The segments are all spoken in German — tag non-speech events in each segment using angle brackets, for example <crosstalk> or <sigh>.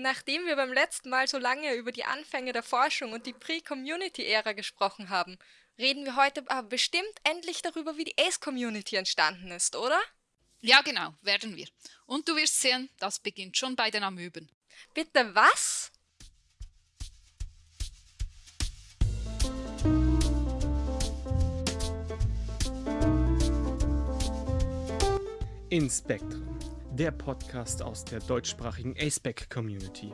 Nachdem wir beim letzten Mal so lange über die Anfänge der Forschung und die Pre-Community-Ära gesprochen haben, reden wir heute aber bestimmt endlich darüber, wie die Ace-Community entstanden ist, oder? Ja, genau, werden wir. Und du wirst sehen, das beginnt schon bei den Amöben. Bitte was? Inspektren der Podcast aus der deutschsprachigen aceback Community.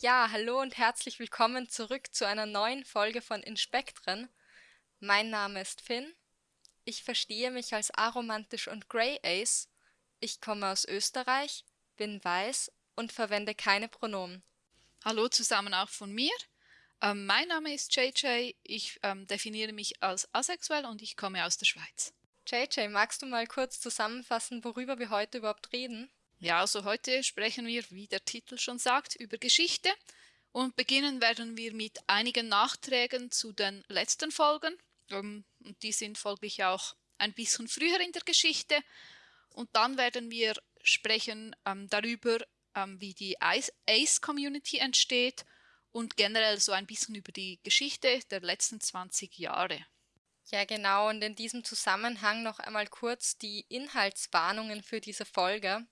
Ja, hallo und herzlich willkommen zurück zu einer neuen Folge von Inspektren. Mein Name ist Finn. Ich verstehe mich als aromantisch und Grey Ace. Ich komme aus Österreich, bin weiß und verwende keine Pronomen. Hallo zusammen auch von mir. Ähm, mein Name ist JJ, ich ähm, definiere mich als asexuell und ich komme aus der Schweiz. JJ, magst du mal kurz zusammenfassen, worüber wir heute überhaupt reden? Ja, also heute sprechen wir, wie der Titel schon sagt, über Geschichte und beginnen werden wir mit einigen Nachträgen zu den letzten Folgen. Ähm, und die sind folglich auch ein bisschen früher in der Geschichte. Und dann werden wir sprechen ähm, darüber, ähm, wie die Ace-Community entsteht und generell so ein bisschen über die Geschichte der letzten 20 Jahre. Ja, genau. Und in diesem Zusammenhang noch einmal kurz die Inhaltswarnungen für diese Folge.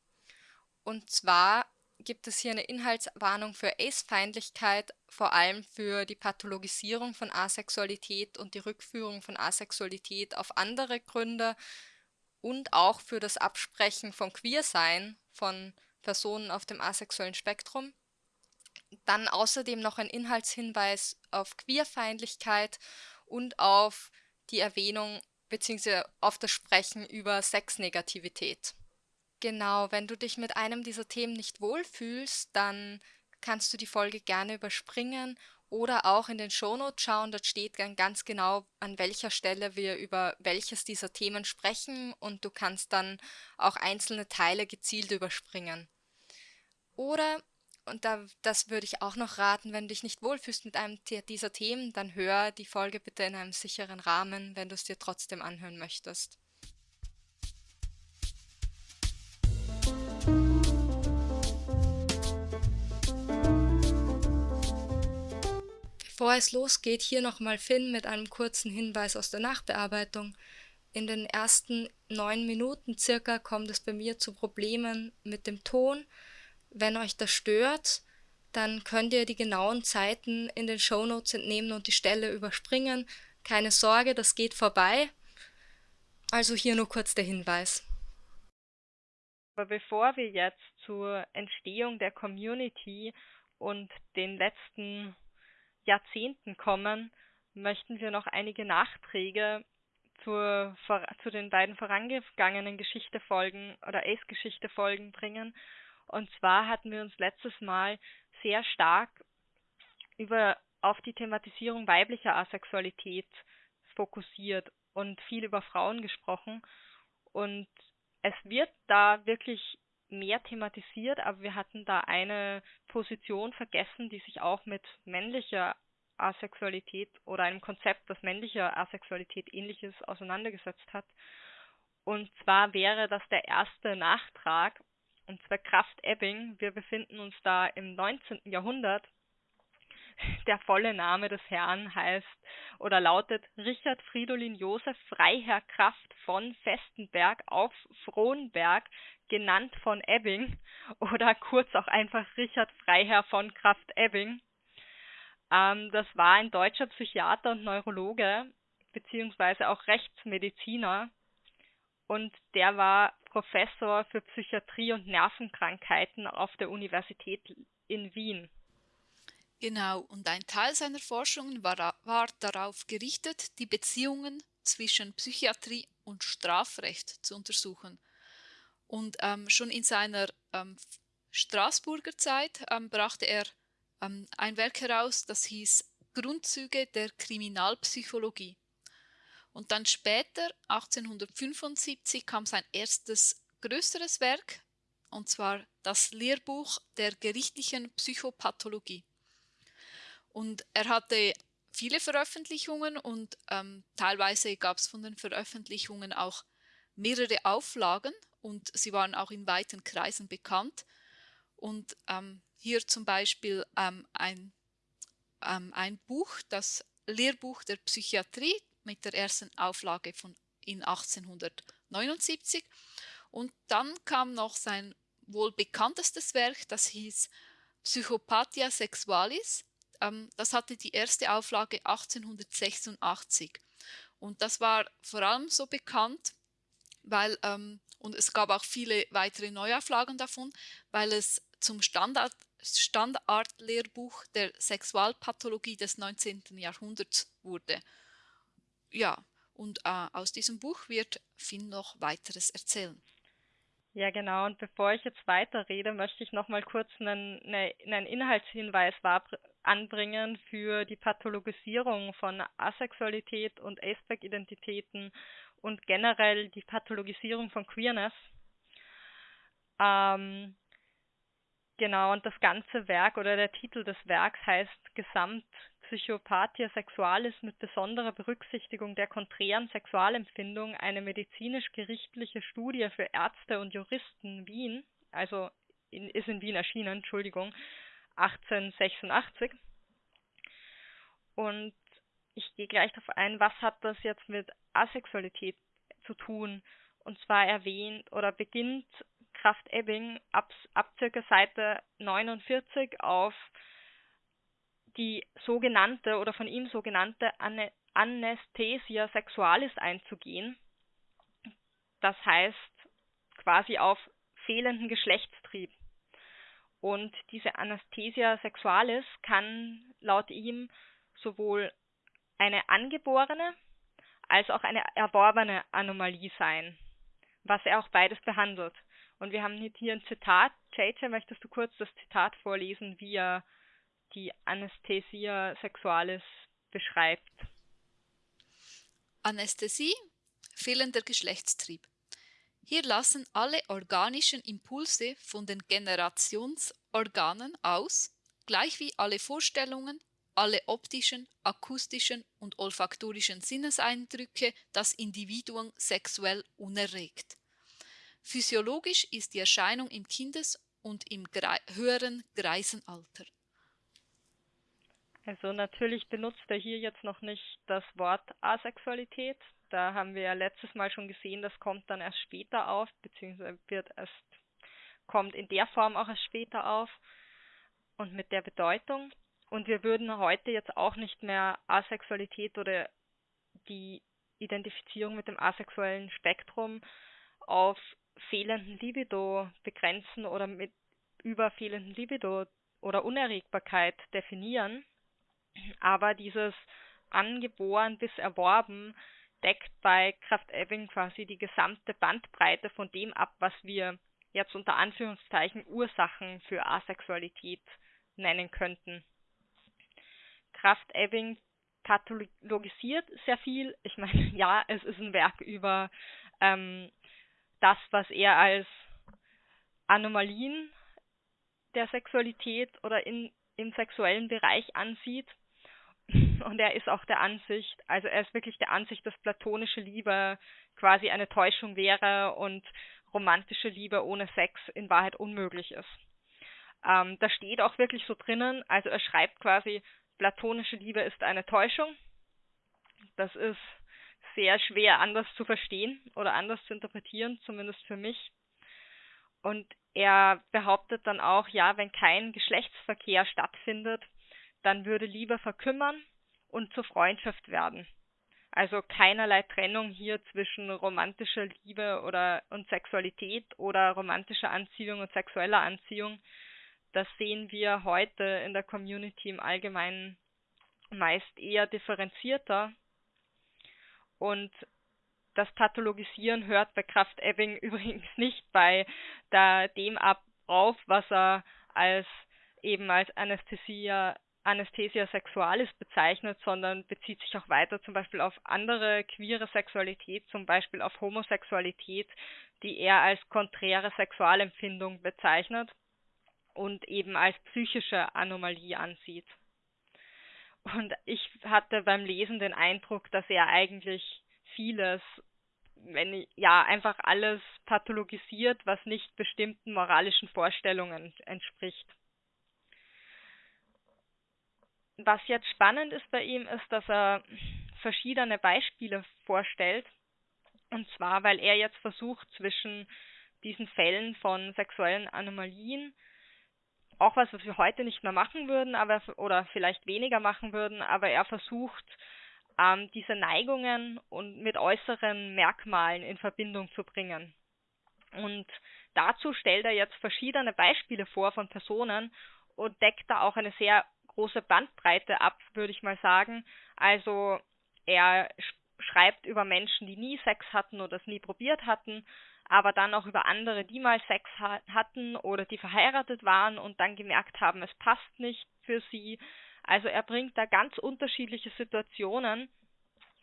Und zwar gibt es hier eine Inhaltswarnung für Ace-Feindlichkeit, vor allem für die Pathologisierung von Asexualität und die Rückführung von Asexualität auf andere Gründe und auch für das Absprechen von Queersein von Personen auf dem asexuellen Spektrum. Dann außerdem noch ein Inhaltshinweis auf Queerfeindlichkeit und auf die Erwähnung bzw. auf das Sprechen über Sexnegativität. Genau, wenn du dich mit einem dieser Themen nicht wohlfühlst, dann kannst du die Folge gerne überspringen oder auch in den Shownotes schauen. Dort steht dann ganz genau, an welcher Stelle wir über welches dieser Themen sprechen und du kannst dann auch einzelne Teile gezielt überspringen. Oder und da, das würde ich auch noch raten, wenn du dich nicht wohlfühlst mit einem dieser Themen, dann hör die Folge bitte in einem sicheren Rahmen, wenn du es dir trotzdem anhören möchtest. Bevor es losgeht, hier nochmal Finn mit einem kurzen Hinweis aus der Nachbearbeitung. In den ersten neun Minuten circa kommt es bei mir zu Problemen mit dem Ton wenn euch das stört, dann könnt ihr die genauen Zeiten in den Shownotes entnehmen und die Stelle überspringen. Keine Sorge, das geht vorbei. Also hier nur kurz der Hinweis. Aber bevor wir jetzt zur Entstehung der Community und den letzten Jahrzehnten kommen, möchten wir noch einige Nachträge zur, zu den beiden vorangegangenen Geschichtefolgen oder Ace-Geschichte-Folgen bringen und zwar hatten wir uns letztes Mal sehr stark über auf die Thematisierung weiblicher Asexualität fokussiert und viel über Frauen gesprochen. Und es wird da wirklich mehr thematisiert, aber wir hatten da eine Position vergessen, die sich auch mit männlicher Asexualität oder einem Konzept, das männlicher Asexualität ähnliches auseinandergesetzt hat. Und zwar wäre das der erste Nachtrag und zwar Kraft Ebbing. Wir befinden uns da im 19. Jahrhundert. Der volle Name des Herrn heißt oder lautet Richard Fridolin Josef Freiherr Kraft von Festenberg auf Frohnberg, genannt von Ebbing oder kurz auch einfach Richard Freiherr von Kraft Ebbing. Ähm, das war ein deutscher Psychiater und Neurologe beziehungsweise auch Rechtsmediziner und der war Professor für Psychiatrie und Nervenkrankheiten auf der Universität in Wien. Genau, und ein Teil seiner Forschungen war, war darauf gerichtet, die Beziehungen zwischen Psychiatrie und Strafrecht zu untersuchen. Und ähm, schon in seiner ähm, Straßburger Zeit ähm, brachte er ähm, ein Werk heraus, das hieß Grundzüge der Kriminalpsychologie. Und dann später, 1875, kam sein erstes größeres Werk, und zwar das Lehrbuch der gerichtlichen Psychopathologie. Und er hatte viele Veröffentlichungen und ähm, teilweise gab es von den Veröffentlichungen auch mehrere Auflagen und sie waren auch in weiten Kreisen bekannt. Und ähm, hier zum Beispiel ähm, ein, ähm, ein Buch, das Lehrbuch der Psychiatrie mit der ersten Auflage von in 1879. Und dann kam noch sein wohl bekanntestes Werk, das hieß Psychopathia Sexualis. Ähm, das hatte die erste Auflage 1886. Und das war vor allem so bekannt, weil, ähm, und es gab auch viele weitere Neuauflagen davon, weil es zum Standard, Standardlehrbuch der Sexualpathologie des 19. Jahrhunderts wurde. Ja, und äh, aus diesem Buch wird Finn noch weiteres erzählen. Ja, genau. Und bevor ich jetzt weiterrede, möchte ich noch mal kurz einen, einen Inhaltshinweis anbringen für die Pathologisierung von Asexualität und Aceback-Identitäten und generell die Pathologisierung von Queerness. Ähm, genau, und das ganze Werk oder der Titel des Werks heißt Gesamt Psychopathia Sexualis mit besonderer Berücksichtigung der konträren Sexualempfindung eine medizinisch-gerichtliche Studie für Ärzte und Juristen Wien, also in, ist in Wien erschienen, Entschuldigung, 1886. Und ich gehe gleich darauf ein, was hat das jetzt mit Asexualität zu tun? Und zwar erwähnt oder beginnt Kraft Ebbing ab, ab circa Seite 49 auf die sogenannte oder von ihm sogenannte Anesthesia sexualis einzugehen. Das heißt quasi auf fehlenden Geschlechtstrieb. Und diese Anesthesia sexualis kann laut ihm sowohl eine angeborene als auch eine erworbene Anomalie sein, was er auch beides behandelt. Und wir haben hier ein Zitat. JJ, möchtest du kurz das Zitat vorlesen, wie er die Anästhesia sexualis beschreibt. Anästhesie, fehlender Geschlechtstrieb. Hier lassen alle organischen Impulse von den Generationsorganen aus, gleich wie alle Vorstellungen, alle optischen, akustischen und olfaktorischen Sinneseindrücke das Individuum sexuell unerregt. Physiologisch ist die Erscheinung im Kindes- und im höheren Greisenalter. Also natürlich benutzt er hier jetzt noch nicht das Wort Asexualität. Da haben wir ja letztes Mal schon gesehen, das kommt dann erst später auf, beziehungsweise wird erst, kommt in der Form auch erst später auf und mit der Bedeutung. Und wir würden heute jetzt auch nicht mehr Asexualität oder die Identifizierung mit dem asexuellen Spektrum auf fehlenden Libido begrenzen oder mit über fehlenden Libido oder Unerregbarkeit definieren, aber dieses angeboren bis erworben deckt bei Kraft-Ebing quasi die gesamte Bandbreite von dem ab, was wir jetzt unter Anführungszeichen Ursachen für Asexualität nennen könnten. Kraft-Ebing pathologisiert sehr viel. Ich meine, <laughs> ja, es ist ein Werk über ähm, das, was er als Anomalien der Sexualität oder in, im sexuellen Bereich ansieht. Und er ist auch der Ansicht, also er ist wirklich der Ansicht, dass platonische Liebe quasi eine Täuschung wäre und romantische Liebe ohne Sex in Wahrheit unmöglich ist. Ähm, da steht auch wirklich so drinnen, also er schreibt quasi, platonische Liebe ist eine Täuschung. Das ist sehr schwer anders zu verstehen oder anders zu interpretieren, zumindest für mich. Und er behauptet dann auch, ja, wenn kein Geschlechtsverkehr stattfindet, dann würde Liebe verkümmern und zur Freundschaft werden. Also keinerlei Trennung hier zwischen romantischer Liebe oder und Sexualität oder romantischer Anziehung und sexueller Anziehung. Das sehen wir heute in der Community im Allgemeinen meist eher differenzierter. Und das Pathologisieren hört bei Kraft Ebbing <laughs> übrigens nicht bei der, dem ab auf, was er als eben als Anästhesia Anesthesia sexualis bezeichnet, sondern bezieht sich auch weiter zum Beispiel auf andere queere Sexualität, zum Beispiel auf Homosexualität, die er als konträre Sexualempfindung bezeichnet und eben als psychische Anomalie ansieht. Und ich hatte beim Lesen den Eindruck, dass er eigentlich vieles wenn ja einfach alles pathologisiert, was nicht bestimmten moralischen Vorstellungen entspricht. Was jetzt spannend ist bei ihm, ist, dass er verschiedene Beispiele vorstellt. Und zwar, weil er jetzt versucht, zwischen diesen Fällen von sexuellen Anomalien, auch was, was wir heute nicht mehr machen würden, aber oder vielleicht weniger machen würden, aber er versucht, ähm, diese Neigungen und mit äußeren Merkmalen in Verbindung zu bringen. Und dazu stellt er jetzt verschiedene Beispiele vor von Personen und deckt da auch eine sehr große Bandbreite ab, würde ich mal sagen. Also er schreibt über Menschen, die nie Sex hatten oder es nie probiert hatten, aber dann auch über andere, die mal Sex ha hatten oder die verheiratet waren und dann gemerkt haben, es passt nicht für sie. Also er bringt da ganz unterschiedliche Situationen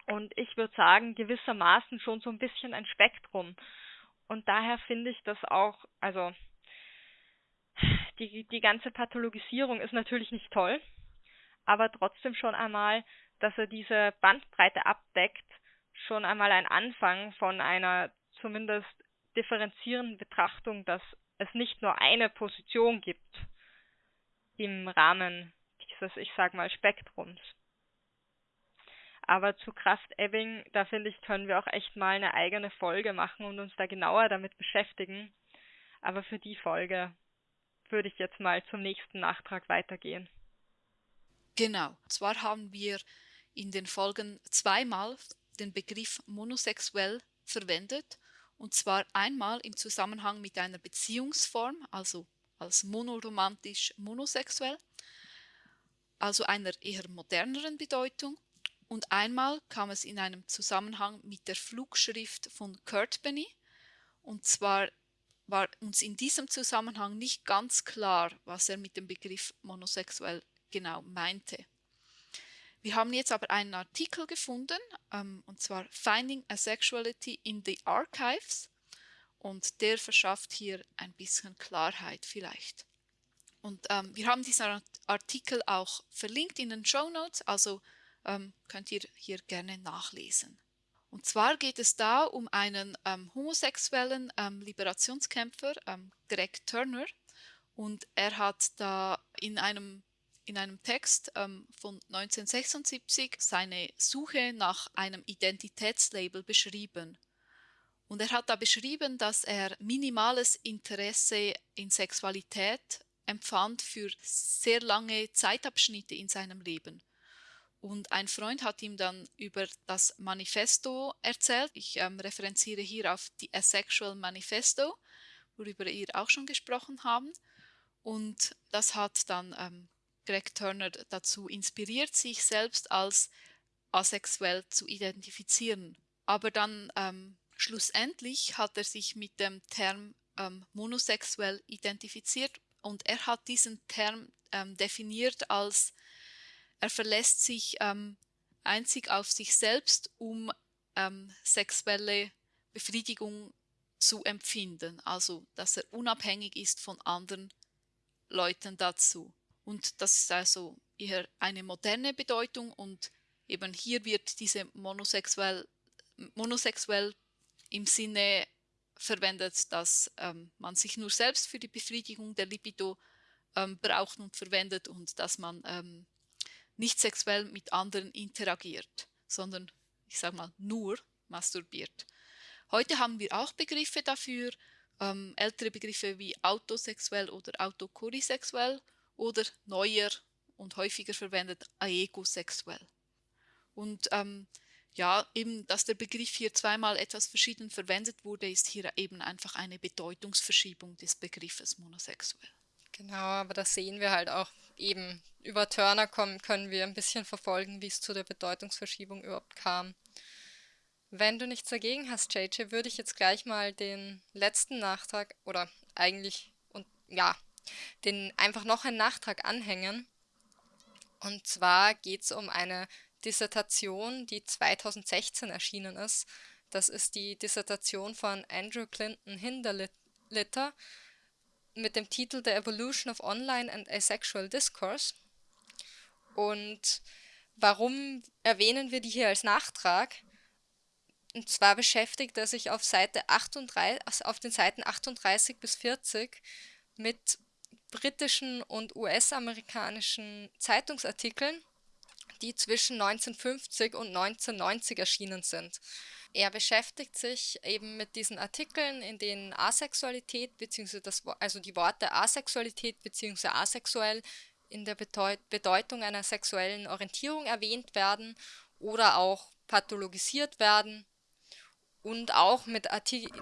und ich würde sagen, gewissermaßen schon so ein bisschen ein Spektrum. Und daher finde ich das auch, also die, die ganze Pathologisierung ist natürlich nicht toll, aber trotzdem schon einmal, dass er diese Bandbreite abdeckt, schon einmal ein Anfang von einer zumindest differenzierenden Betrachtung, dass es nicht nur eine Position gibt im Rahmen dieses, ich sag mal, Spektrums. Aber zu Kraft-Ebbing, da finde ich, können wir auch echt mal eine eigene Folge machen und uns da genauer damit beschäftigen. Aber für die Folge würde ich jetzt mal zum nächsten Nachtrag weitergehen. Genau. Zwar haben wir in den Folgen zweimal den Begriff monosexuell verwendet, und zwar einmal im Zusammenhang mit einer Beziehungsform, also als monoromantisch monosexuell, also einer eher moderneren Bedeutung, und einmal kam es in einem Zusammenhang mit der Flugschrift von Kurt Benny, und zwar war uns in diesem Zusammenhang nicht ganz klar, was er mit dem Begriff monosexuell genau meinte. Wir haben jetzt aber einen Artikel gefunden, ähm, und zwar Finding Asexuality in the Archives, und der verschafft hier ein bisschen Klarheit vielleicht. Und ähm, wir haben diesen Artikel auch verlinkt in den Show Notes, also ähm, könnt ihr hier gerne nachlesen. Und zwar geht es da um einen ähm, homosexuellen ähm, Liberationskämpfer, ähm, Greg Turner, und er hat da in einem, in einem Text ähm, von 1976 seine Suche nach einem Identitätslabel beschrieben. Und er hat da beschrieben, dass er minimales Interesse in Sexualität empfand für sehr lange Zeitabschnitte in seinem Leben. Und ein Freund hat ihm dann über das Manifesto erzählt. Ich ähm, referenziere hier auf die Asexual Manifesto, worüber wir auch schon gesprochen haben. Und das hat dann ähm, Greg Turner dazu inspiriert, sich selbst als asexuell zu identifizieren. Aber dann ähm, schlussendlich hat er sich mit dem Term ähm, monosexuell identifiziert und er hat diesen Term ähm, definiert als er verlässt sich ähm, einzig auf sich selbst, um ähm, sexuelle Befriedigung zu empfinden, also dass er unabhängig ist von anderen Leuten dazu. Und das ist also eher eine moderne Bedeutung und eben hier wird diese monosexuell, monosexuell im Sinne verwendet, dass ähm, man sich nur selbst für die Befriedigung der Libido ähm, braucht und verwendet und dass man ähm, nicht sexuell mit anderen interagiert, sondern ich sage mal nur masturbiert. Heute haben wir auch Begriffe dafür, ähm, ältere Begriffe wie autosexuell oder autokorisexuell oder neuer und häufiger verwendet aegosexuell. Und ähm, ja, eben, dass der Begriff hier zweimal etwas verschieden verwendet wurde, ist hier eben einfach eine Bedeutungsverschiebung des Begriffes monosexuell. Genau, aber das sehen wir halt auch eben. Über Turner kommen, können wir ein bisschen verfolgen, wie es zu der Bedeutungsverschiebung überhaupt kam. Wenn du nichts dagegen hast, JJ, würde ich jetzt gleich mal den letzten Nachtrag oder eigentlich und ja, den einfach noch einen Nachtrag anhängen. Und zwar geht es um eine Dissertation, die 2016 erschienen ist. Das ist die Dissertation von Andrew Clinton Hinderlitter mit dem Titel The Evolution of Online and Asexual Discourse. Und warum erwähnen wir die hier als Nachtrag? Und zwar beschäftigt er sich auf, Seite 38, also auf den Seiten 38 bis 40 mit britischen und US-amerikanischen Zeitungsartikeln, die zwischen 1950 und 1990 erschienen sind. Er beschäftigt sich eben mit diesen Artikeln, in denen Asexualität bzw. Also die Worte Asexualität bzw. asexuell in der Bedeutung einer sexuellen Orientierung erwähnt werden oder auch pathologisiert werden und auch mit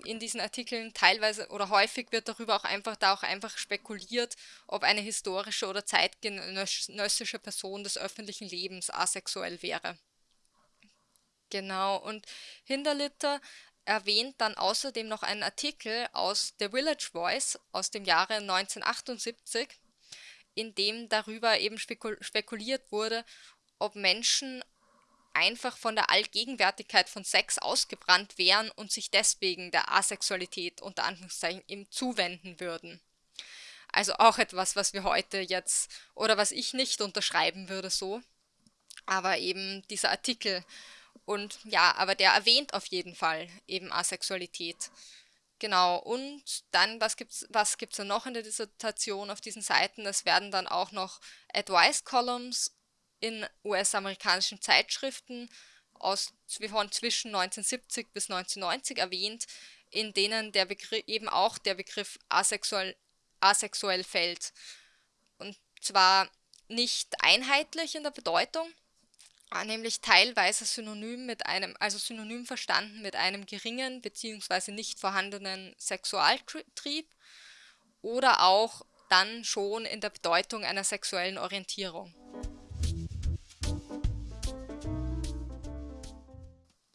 in diesen Artikeln teilweise oder häufig wird darüber auch einfach da auch einfach spekuliert, ob eine historische oder zeitgenössische Person des öffentlichen Lebens asexuell wäre. Genau, und Hinderlitter erwähnt dann außerdem noch einen Artikel aus The Village Voice aus dem Jahre 1978, in dem darüber eben spekuliert wurde, ob Menschen einfach von der Allgegenwärtigkeit von Sex ausgebrannt wären und sich deswegen der Asexualität unter Anführungszeichen eben zuwenden würden. Also auch etwas, was wir heute jetzt oder was ich nicht unterschreiben würde so. Aber eben dieser Artikel und ja, aber der erwähnt auf jeden Fall eben Asexualität. Genau, und dann, was gibt's, was gibt's da noch in der Dissertation auf diesen Seiten? Es werden dann auch noch Advice Columns in US-amerikanischen Zeitschriften aus von zwischen 1970 bis 1990 erwähnt, in denen der Begriff eben auch der Begriff asexuell, asexuell fällt. Und zwar nicht einheitlich in der Bedeutung, nämlich teilweise synonym mit einem, also synonym verstanden mit einem geringen bzw. nicht vorhandenen Sexualtrieb oder auch dann schon in der Bedeutung einer sexuellen Orientierung.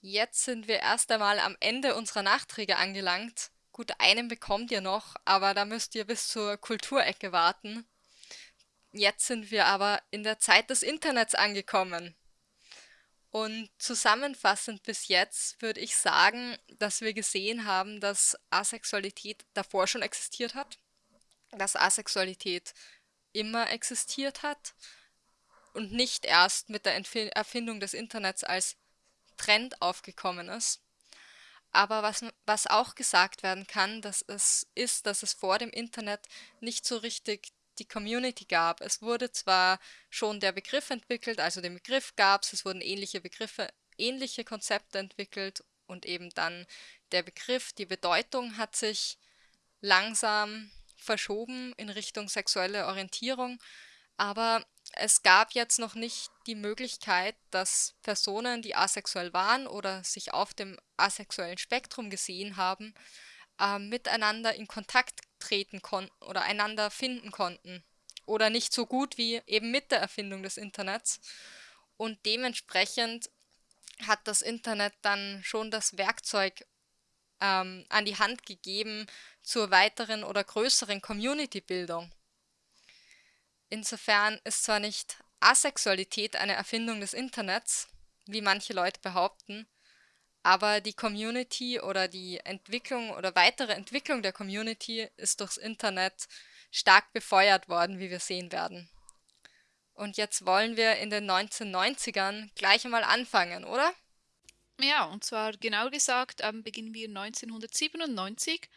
Jetzt sind wir erst einmal am Ende unserer Nachträge angelangt. Gut, einen bekommt ihr noch, aber da müsst ihr bis zur Kulturecke warten. Jetzt sind wir aber in der Zeit des Internets angekommen. Und zusammenfassend bis jetzt würde ich sagen, dass wir gesehen haben, dass Asexualität davor schon existiert hat, dass Asexualität immer existiert hat und nicht erst mit der Erfindung des Internets als Trend aufgekommen ist. Aber was, was auch gesagt werden kann, dass es ist, dass es vor dem Internet nicht so richtig die Community gab. Es wurde zwar schon der Begriff entwickelt, also den Begriff gab es, es wurden ähnliche Begriffe, ähnliche Konzepte entwickelt und eben dann der Begriff, die Bedeutung hat sich langsam verschoben in Richtung sexuelle Orientierung, aber es gab jetzt noch nicht die Möglichkeit, dass Personen, die asexuell waren oder sich auf dem asexuellen Spektrum gesehen haben, äh, miteinander in Kontakt treten konnten oder einander finden konnten. Oder nicht so gut wie eben mit der Erfindung des Internets. Und dementsprechend hat das Internet dann schon das Werkzeug ähm, an die Hand gegeben zur weiteren oder größeren Community-Bildung. Insofern ist zwar nicht Asexualität eine Erfindung des Internets, wie manche Leute behaupten, aber die Community oder die Entwicklung oder weitere Entwicklung der Community ist durchs Internet stark befeuert worden, wie wir sehen werden. Und jetzt wollen wir in den 1990ern gleich einmal anfangen, oder? Ja, und zwar genau gesagt ähm, beginnen wir 1997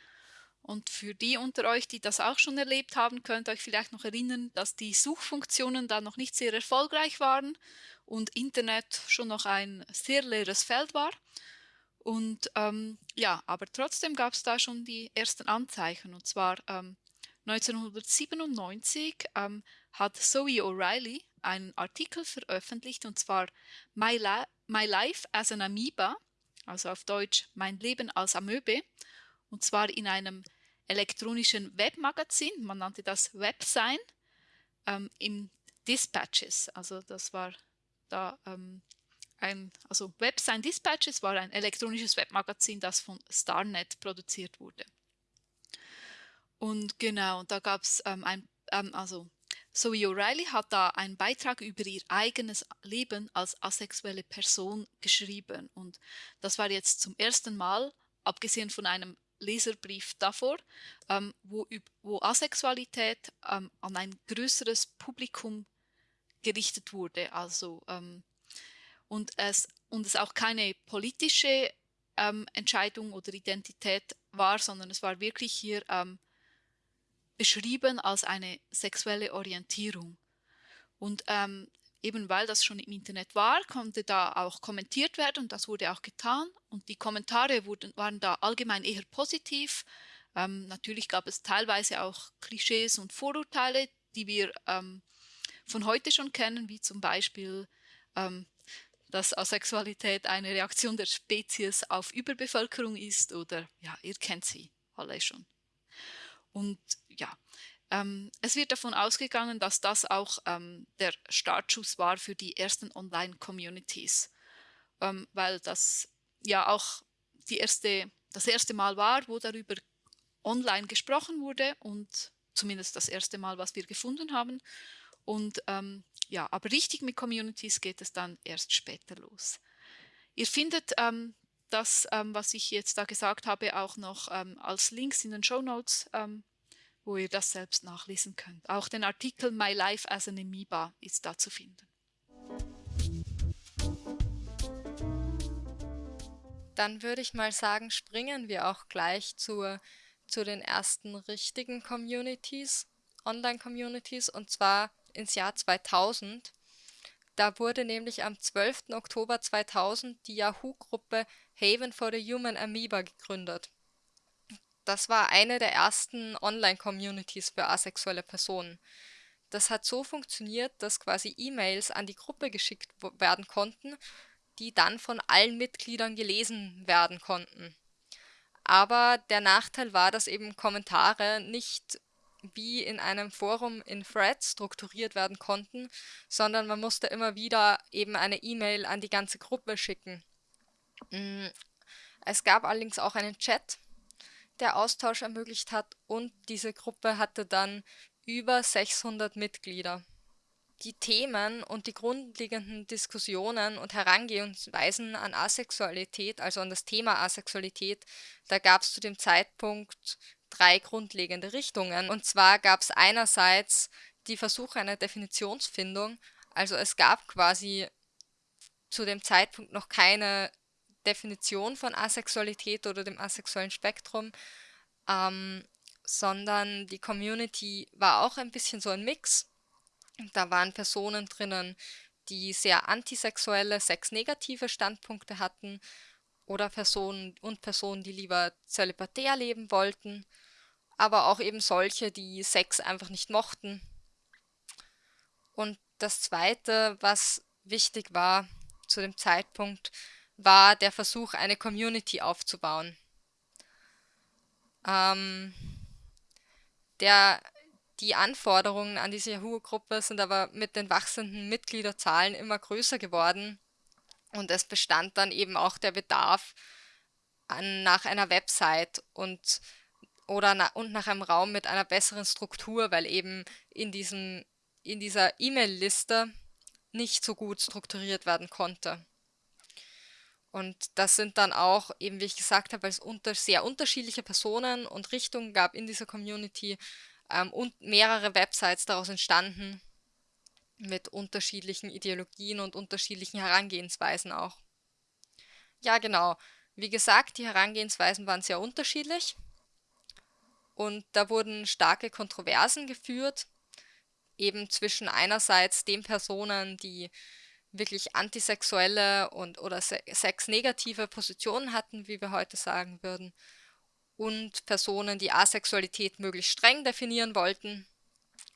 und für die unter euch, die das auch schon erlebt haben, könnt ihr euch vielleicht noch erinnern, dass die Suchfunktionen da noch nicht sehr erfolgreich waren und Internet schon noch ein sehr leeres Feld war. Und ähm, ja, aber trotzdem gab es da schon die ersten Anzeichen. Und zwar ähm, 1997 ähm, hat Zoe O'Reilly einen Artikel veröffentlicht, und zwar My, La My Life as an Amoeba, also auf Deutsch Mein Leben als Amöbe und zwar in einem elektronischen Webmagazin, man nannte das Websign, ähm, im Dispatches. Also das war da ähm, ein, also Websign Dispatches war ein elektronisches Webmagazin, das von Starnet produziert wurde. Und genau, da gab es ähm, ein, ähm, also Zoe O'Reilly hat da einen Beitrag über ihr eigenes Leben als asexuelle Person geschrieben. Und das war jetzt zum ersten Mal, abgesehen von einem Leserbrief davor, ähm, wo, wo Asexualität ähm, an ein größeres Publikum gerichtet wurde. Also, ähm, und, es, und es auch keine politische ähm, Entscheidung oder Identität war, sondern es war wirklich hier ähm, beschrieben als eine sexuelle Orientierung. Und ähm, eben weil das schon im Internet war, konnte da auch kommentiert werden und das wurde auch getan. Und die Kommentare wurden, waren da allgemein eher positiv. Ähm, natürlich gab es teilweise auch Klischees und Vorurteile, die wir ähm, von heute schon kennen, wie zum Beispiel, ähm, dass Asexualität eine Reaktion der Spezies auf Überbevölkerung ist oder ja, ihr kennt sie alle schon. Und ja, ähm, es wird davon ausgegangen, dass das auch ähm, der Startschuss war für die ersten Online-Communities, ähm, weil das ja auch die erste, das erste Mal war, wo darüber online gesprochen wurde und zumindest das erste Mal, was wir gefunden haben. Und ähm, ja, aber richtig mit Communities geht es dann erst später los. Ihr findet ähm, das, ähm, was ich jetzt da gesagt habe, auch noch als Links in den Show Notes wo ihr das selbst nachlesen könnt. Auch den Artikel My Life as an Amoeba ist da zu finden. Dann würde ich mal sagen, springen wir auch gleich zur, zu den ersten richtigen Communities, Online-Communities, und zwar ins Jahr 2000. Da wurde nämlich am 12. Oktober 2000 die Yahoo-Gruppe Haven for the Human Amoeba gegründet das war eine der ersten Online-Communities für asexuelle Personen. Das hat so funktioniert, dass quasi E-Mails an die Gruppe geschickt werden konnten, die dann von allen Mitgliedern gelesen werden konnten. Aber der Nachteil war, dass eben Kommentare nicht wie in einem Forum in Threads strukturiert werden konnten, sondern man musste immer wieder eben eine E-Mail an die ganze Gruppe schicken. Mm, es gab allerdings auch einen Chat, der Austausch ermöglicht hat und diese Gruppe hatte dann über 600 Mitglieder. Die Themen und die grundlegenden Diskussionen und Herangehensweisen an Asexualität, also an das Thema Asexualität, da gab es zu dem Zeitpunkt drei grundlegende Richtungen. Und zwar gab es einerseits die Versuche einer Definitionsfindung, also es gab quasi zu dem Zeitpunkt noch keine Definition von Asexualität oder dem asexuellen Spektrum, ähm, sondern die Community war auch ein bisschen so ein Mix. Da waren Personen drinnen, die sehr antisexuelle, sexnegative Standpunkte hatten oder Personen und Personen, die lieber zölibatär leben wollten, aber auch eben solche, die Sex einfach nicht mochten. Und das Zweite, was wichtig war zu dem Zeitpunkt, war der Versuch, eine Community aufzubauen. Ähm, der, die Anforderungen an diese Yahoo-Gruppe sind aber mit den wachsenden Mitgliederzahlen immer größer geworden und es bestand dann eben auch der Bedarf an, nach einer Website und oder na, und nach einem Raum mit einer besseren Struktur, weil eben in, diesem, in dieser E-Mail-Liste nicht so gut strukturiert werden konnte. Und das sind dann auch, eben wie ich gesagt habe, weil es unter, sehr unterschiedliche Personen und Richtungen gab in dieser Community ähm, und mehrere Websites daraus entstanden mit unterschiedlichen Ideologien und unterschiedlichen Herangehensweisen auch. Ja, genau. Wie gesagt, die Herangehensweisen waren sehr unterschiedlich und da wurden starke Kontroversen geführt, eben zwischen einerseits den Personen, die wirklich antisexuelle und oder se sexnegative Positionen hatten, wie wir heute sagen würden, und Personen, die Asexualität möglichst streng definieren wollten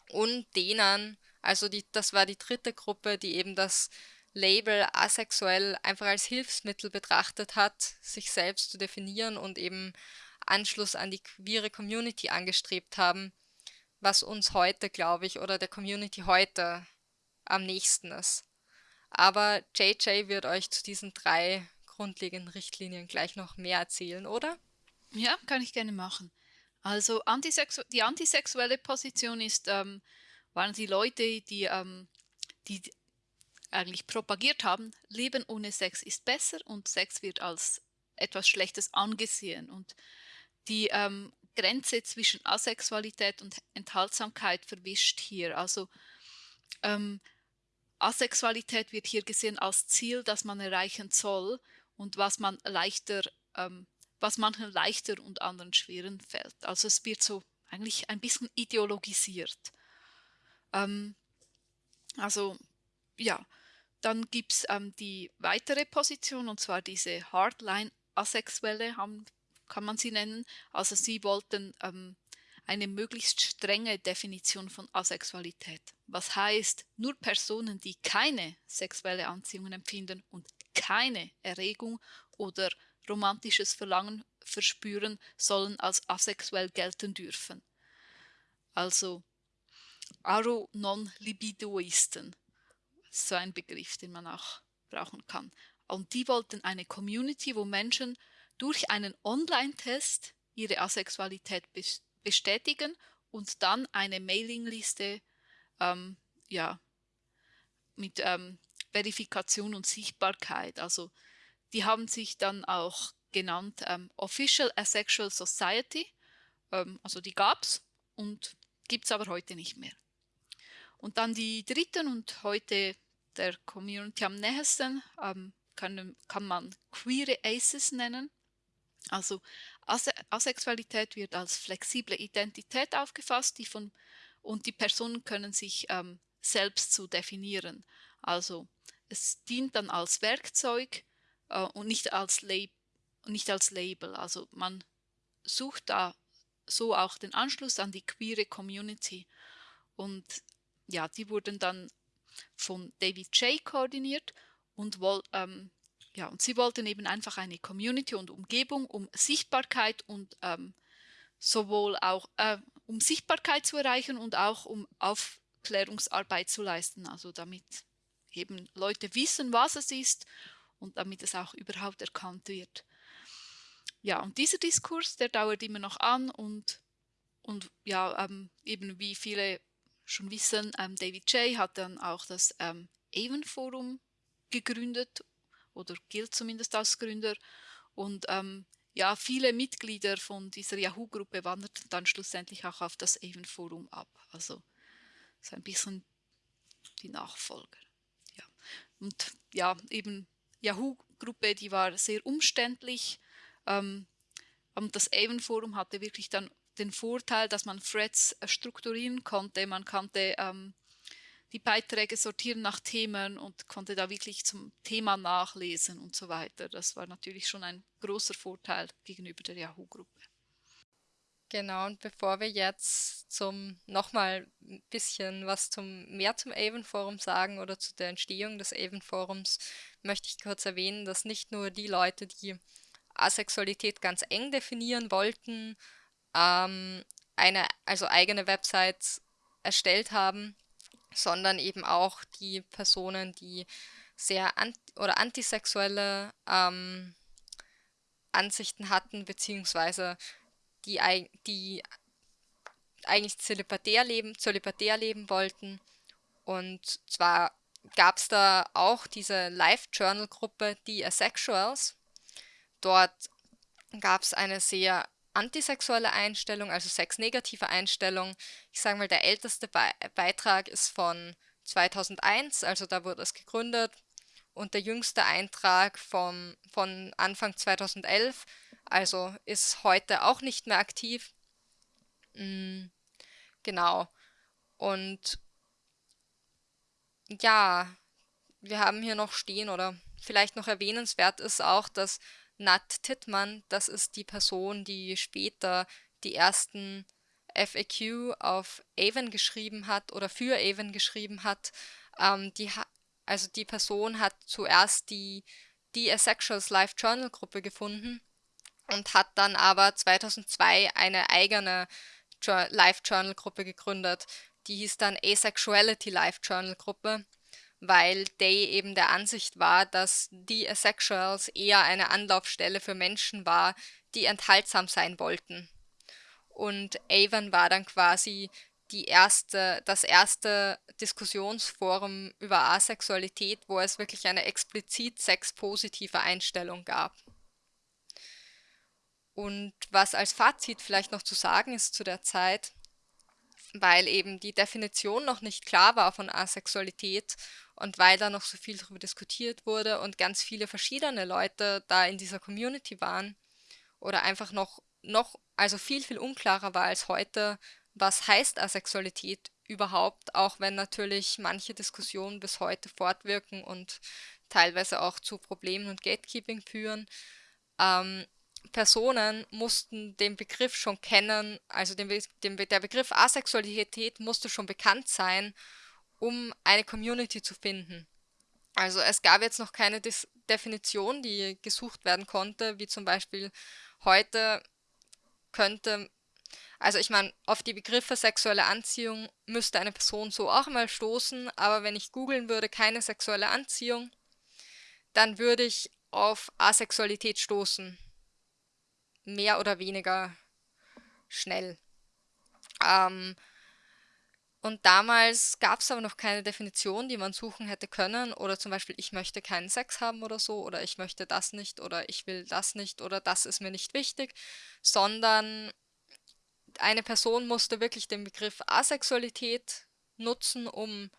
und denen, also die, das war die dritte Gruppe, die eben das Label asexuell einfach als Hilfsmittel betrachtet hat, sich selbst zu definieren und eben Anschluss an die queere Community angestrebt haben, was uns heute, glaube ich, oder der Community heute am nächsten ist. Aber JJ wird euch zu diesen drei grundlegenden Richtlinien gleich noch mehr erzählen, oder? Ja, kann ich gerne machen. Also antisexu die antisexuelle Position ist, ähm, waren die Leute, die, ähm, die eigentlich propagiert haben, Leben ohne Sex ist besser und Sex wird als etwas Schlechtes angesehen. Und die ähm, Grenze zwischen Asexualität und Enthaltsamkeit verwischt hier. Also ähm, Asexualität wird hier gesehen als Ziel, das man erreichen soll und was man leichter ähm, was manchen leichter und anderen schweren fällt. Also es wird so eigentlich ein bisschen ideologisiert. Ähm, also ja, dann gibt es ähm, die weitere Position und zwar diese Hardline-Asexuelle, kann man sie nennen. Also sie wollten ähm, eine möglichst strenge Definition von Asexualität. Was heißt, nur Personen, die keine sexuelle Anziehung empfinden und keine Erregung oder romantisches Verlangen verspüren, sollen als asexuell gelten dürfen. Also Aro non-libidoisten, so ein Begriff, den man auch brauchen kann. Und die wollten eine Community, wo Menschen durch einen Online-Test ihre Asexualität bestätigen und dann eine Mailingliste ähm, ja, mit ähm, Verifikation und Sichtbarkeit. Also die haben sich dann auch genannt ähm, Official Asexual Society. Ähm, also die gab es und gibt es aber heute nicht mehr. Und dann die dritten und heute der Community am nächsten ähm, kann, kann man Queer Aces nennen. Also Ase Asexualität wird als flexible Identität aufgefasst, die von, und die Personen können sich ähm, selbst zu definieren. Also es dient dann als Werkzeug äh, und nicht als, nicht als Label. Also man sucht da so auch den Anschluss an die queere Community. Und ja, die wurden dann von David J. koordiniert und ähm, ja, und sie wollten eben einfach eine Community und Umgebung, um Sichtbarkeit und ähm, sowohl auch äh, um Sichtbarkeit zu erreichen und auch um Aufklärungsarbeit zu leisten. Also damit eben Leute wissen, was es ist und damit es auch überhaupt erkannt wird. Ja, und dieser Diskurs, der dauert immer noch an und, und ja, ähm, eben wie viele schon wissen, ähm, David J. hat dann auch das ähm, Avon Forum gegründet oder gilt zumindest als Gründer. Und ähm, ja, viele Mitglieder von dieser Yahoo-Gruppe wanderten dann schlussendlich auch auf das Avon-Forum ab. Also so ein bisschen die Nachfolger. Ja. Und ja, eben Yahoo-Gruppe, die war sehr umständlich. Ähm, und das Avon-Forum hatte wirklich dann den Vorteil, dass man Threads äh, strukturieren konnte. Man konnte ähm, die Beiträge sortieren nach Themen und konnte da wirklich zum Thema nachlesen und so weiter. Das war natürlich schon ein großer Vorteil gegenüber der Yahoo-Gruppe. Genau, und bevor wir jetzt zum nochmal ein bisschen was zum mehr zum Avon Forum sagen oder zu der Entstehung des Avon Forums, möchte ich kurz erwähnen, dass nicht nur die Leute, die Asexualität ganz eng definieren wollten, ähm, eine also eigene Websites erstellt haben, sondern eben auch die Personen, die sehr ant oder antisexuelle ähm, Ansichten hatten, beziehungsweise die, die eigentlich zölibatär leben, zölibatär leben wollten. Und zwar gab es da auch diese Live-Journal-Gruppe, die Asexuals. Dort gab es eine sehr antisexuelle Einstellung, also sexnegative Einstellung. Ich sage mal, der älteste Be Beitrag ist von 2001, also da wurde es gegründet. Und der jüngste Eintrag vom, von Anfang 2011, also ist heute auch nicht mehr aktiv. Mhm, genau. Und ja, wir haben hier noch stehen oder vielleicht noch erwähnenswert ist auch, dass Nat Tittmann, das ist die Person, die später die ersten FAQ auf Avon geschrieben hat oder für Avon geschrieben hat. Ähm, die ha also die Person hat zuerst die, die Asexuals Live Journal Gruppe gefunden und hat dann aber 2002 eine eigene Live Journal Gruppe gegründet. Die hieß dann Asexuality Live Journal Gruppe weil Day eben der Ansicht war, dass die Asexuals eher eine Anlaufstelle für Menschen war, die enthaltsam sein wollten. Und Avon war dann quasi die erste, das erste Diskussionsforum über Asexualität, wo es wirklich eine explizit sexpositive Einstellung gab. Und was als Fazit vielleicht noch zu sagen ist zu der Zeit, weil eben die Definition noch nicht klar war von Asexualität und weil da noch so viel darüber diskutiert wurde und ganz viele verschiedene Leute da in dieser Community waren, oder einfach noch, noch, also viel, viel unklarer war als heute, was heißt Asexualität überhaupt, auch wenn natürlich manche Diskussionen bis heute fortwirken und teilweise auch zu Problemen und Gatekeeping führen. Ähm, Personen mussten den Begriff schon kennen, also den, den, der Begriff Asexualität musste schon bekannt sein, um eine Community zu finden. Also es gab jetzt noch keine Dis Definition, die gesucht werden konnte, wie zum Beispiel heute könnte, also ich meine, auf die Begriffe sexuelle Anziehung müsste eine Person so auch mal stoßen, aber wenn ich googeln würde, keine sexuelle Anziehung, dann würde ich auf Asexualität stoßen. Mehr oder weniger schnell. Ähm, und damals gab es aber noch keine Definition, die man suchen hätte können. Oder zum Beispiel, ich möchte keinen Sex haben oder so, oder ich möchte das nicht, oder ich will das nicht, oder das ist mir nicht wichtig, sondern eine Person musste wirklich den Begriff Asexualität nutzen, um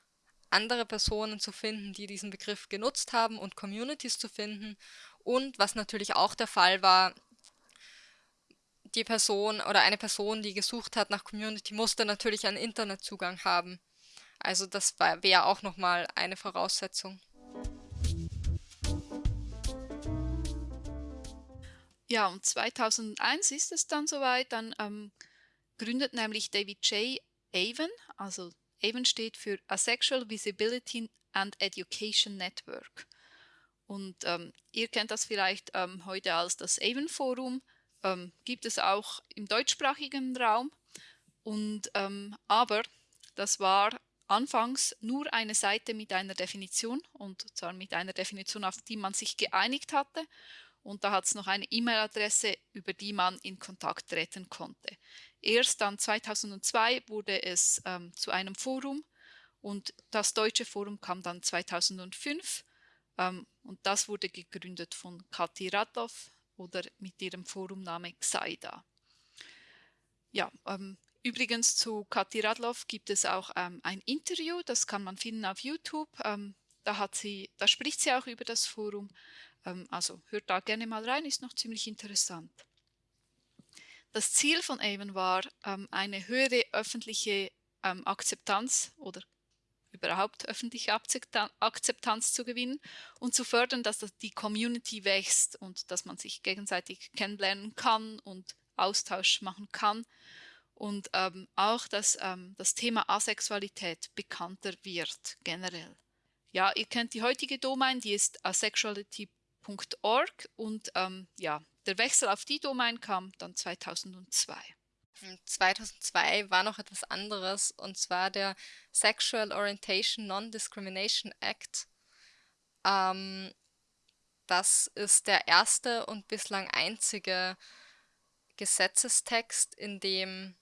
andere Personen zu finden, die diesen Begriff genutzt haben und Communities zu finden. Und was natürlich auch der Fall war, die Person oder eine Person, die gesucht hat nach Community, musste natürlich einen Internetzugang haben. Also das wäre auch nochmal eine Voraussetzung. Ja, und 2001 ist es dann soweit, dann ähm, gründet nämlich David J. Avon, also Avon steht für Asexual Visibility and Education Network. Und ähm, ihr kennt das vielleicht ähm, heute als das Avon Forum ähm, gibt es auch im deutschsprachigen Raum. Und, ähm, aber das war anfangs nur eine Seite mit einer Definition und zwar mit einer Definition, auf die man sich geeinigt hatte. Und da hat es noch eine E-Mail-Adresse, über die man in Kontakt treten konnte. Erst dann 2002 wurde es ähm, zu einem Forum und das deutsche Forum kam dann 2005 ähm, und das wurde gegründet von Kathi Radloff, oder mit ihrem Forumname Xaida. Ja, ähm, übrigens zu Kathi Radloff gibt es auch ähm, ein Interview, das kann man finden auf YouTube. Ähm, da, hat sie, da spricht sie auch über das Forum. Ähm, also hört da gerne mal rein, ist noch ziemlich interessant. Das Ziel von Avon war, ähm, eine höhere öffentliche ähm, Akzeptanz oder überhaupt öffentliche Akzeptanz zu gewinnen und zu fördern, dass die Community wächst und dass man sich gegenseitig kennenlernen kann und Austausch machen kann und ähm, auch, dass ähm, das Thema Asexualität bekannter wird generell. Ja, ihr kennt die heutige Domain, die ist asexuality.org und ähm, ja, der Wechsel auf die Domain kam dann 2002. 2002 war noch etwas anderes, und zwar der Sexual Orientation Non-Discrimination Act. Ähm, das ist der erste und bislang einzige Gesetzestext, in dem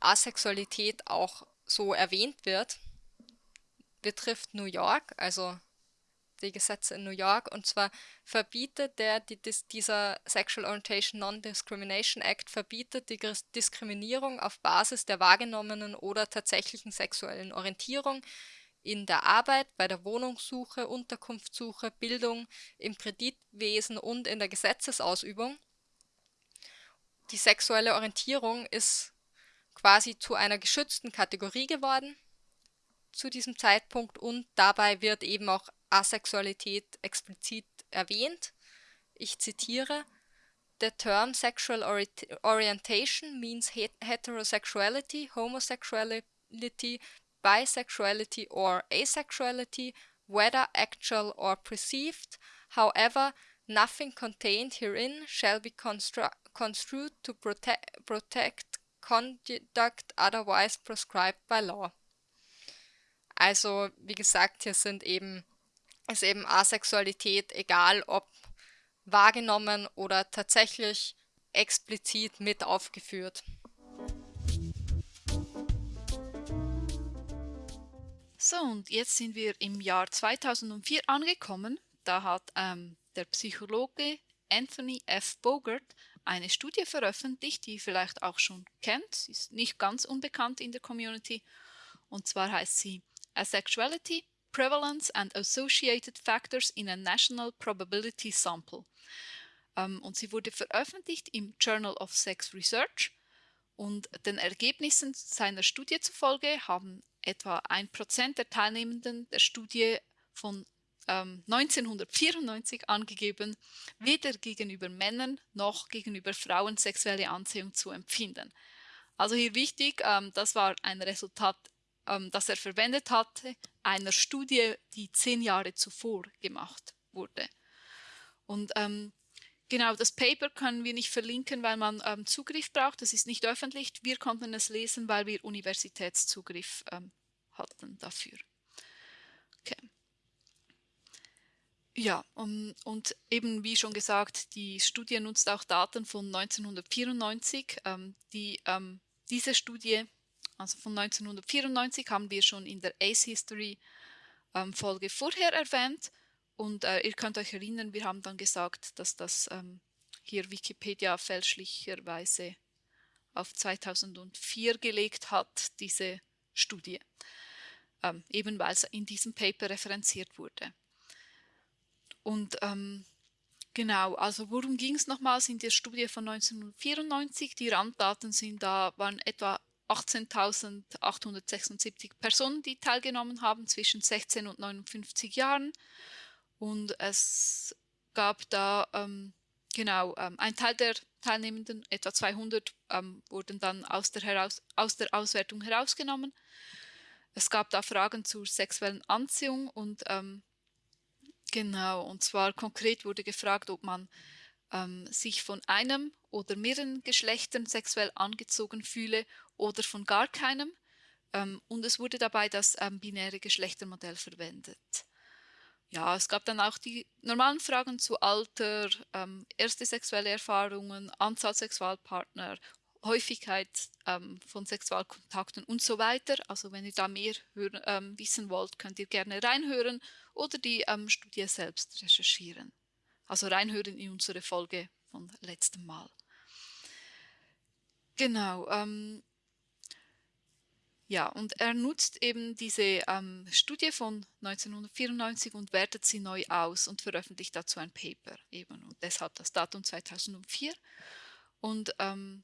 Asexualität auch so erwähnt wird. Betrifft New York, also die Gesetze in New York. Und zwar verbietet der, die, dieser Sexual Orientation Non-Discrimination Act verbietet die Diskriminierung auf Basis der wahrgenommenen oder tatsächlichen sexuellen Orientierung in der Arbeit, bei der Wohnungssuche, Unterkunftssuche, Bildung, im Kreditwesen und in der Gesetzesausübung. Die sexuelle Orientierung ist quasi zu einer geschützten Kategorie geworden zu diesem Zeitpunkt und dabei wird eben auch Asexualität explizit erwähnt. Ich zitiere: The term sexual orientation means heterosexuality, homosexuality, bisexuality or asexuality, whether actual or perceived. However, nothing contained herein shall be construed to protect, protect conduct otherwise prescribed by law. Also, wie gesagt, hier sind eben ist eben Asexualität, egal ob wahrgenommen oder tatsächlich explizit mit aufgeführt. So, und jetzt sind wir im Jahr 2004 angekommen. Da hat ähm, der Psychologe Anthony F. Bogart eine Studie veröffentlicht, die ihr vielleicht auch schon kennt. Sie ist nicht ganz unbekannt in der Community. Und zwar heißt sie Asexuality, Prevalence and Associated Factors in a National Probability Sample. ähm, und sie wurde veröffentlicht im Journal of Sex Research. Und den Ergebnissen seiner Studie zufolge haben etwa ein Prozent der Teilnehmenden der Studie von ähm, 1994 angegeben, weder gegenüber Männern noch gegenüber Frauen sexuelle Anziehung zu empfinden. Also hier wichtig, ähm, das war ein Resultat, ähm, das er verwendet hatte, einer Studie, die zehn Jahre zuvor gemacht wurde. Und ähm, genau, das Paper können wir nicht verlinken, weil man ähm, Zugriff braucht. Das ist nicht öffentlich. Wir konnten es lesen, weil wir Universitätszugriff ähm, hatten dafür. Okay. Ja, um, und eben wie schon gesagt, die Studie nutzt auch Daten von 1994. Ähm, die, ähm, diese Studie, also von 1994, haben wir schon in der ACE History ähm, Folge vorher erwähnt. Und äh, ihr könnt euch erinnern, wir haben dann gesagt, dass das ähm, hier Wikipedia fälschlicherweise auf 2004 gelegt hat, diese Studie, ähm, eben weil es in diesem Paper referenziert wurde. Und ähm, genau, also worum ging es nochmals in der Studie von 1994? Die Randdaten sind da, waren etwa 18.876 Personen, die teilgenommen haben zwischen 16 und 59 Jahren. Und es gab da, ähm, genau, ähm, ein Teil der Teilnehmenden, etwa 200, ähm, wurden dann aus der, heraus, aus der Auswertung herausgenommen. Es gab da Fragen zur sexuellen Anziehung und ähm, Genau, und zwar konkret wurde gefragt, ob man ähm, sich von einem oder mehreren Geschlechtern sexuell angezogen fühle oder von gar keinem. Ähm, und es wurde dabei das ähm, binäre Geschlechtermodell verwendet. Ja, es gab dann auch die normalen Fragen zu Alter, ähm, erste sexuelle Erfahrungen, Anzahl Sexualpartner, Häufigkeit ähm, von Sexualkontakten und so weiter. Also wenn ihr da mehr hören, ähm, wissen wollt, könnt ihr gerne reinhören oder die ähm, Studie selbst recherchieren. Also reinhören in unsere Folge von letztem Mal. Genau. Ähm, ja, und er nutzt eben diese ähm, Studie von 1994 und wertet sie neu aus und veröffentlicht dazu ein Paper eben und deshalb das Datum 2004. Und ähm,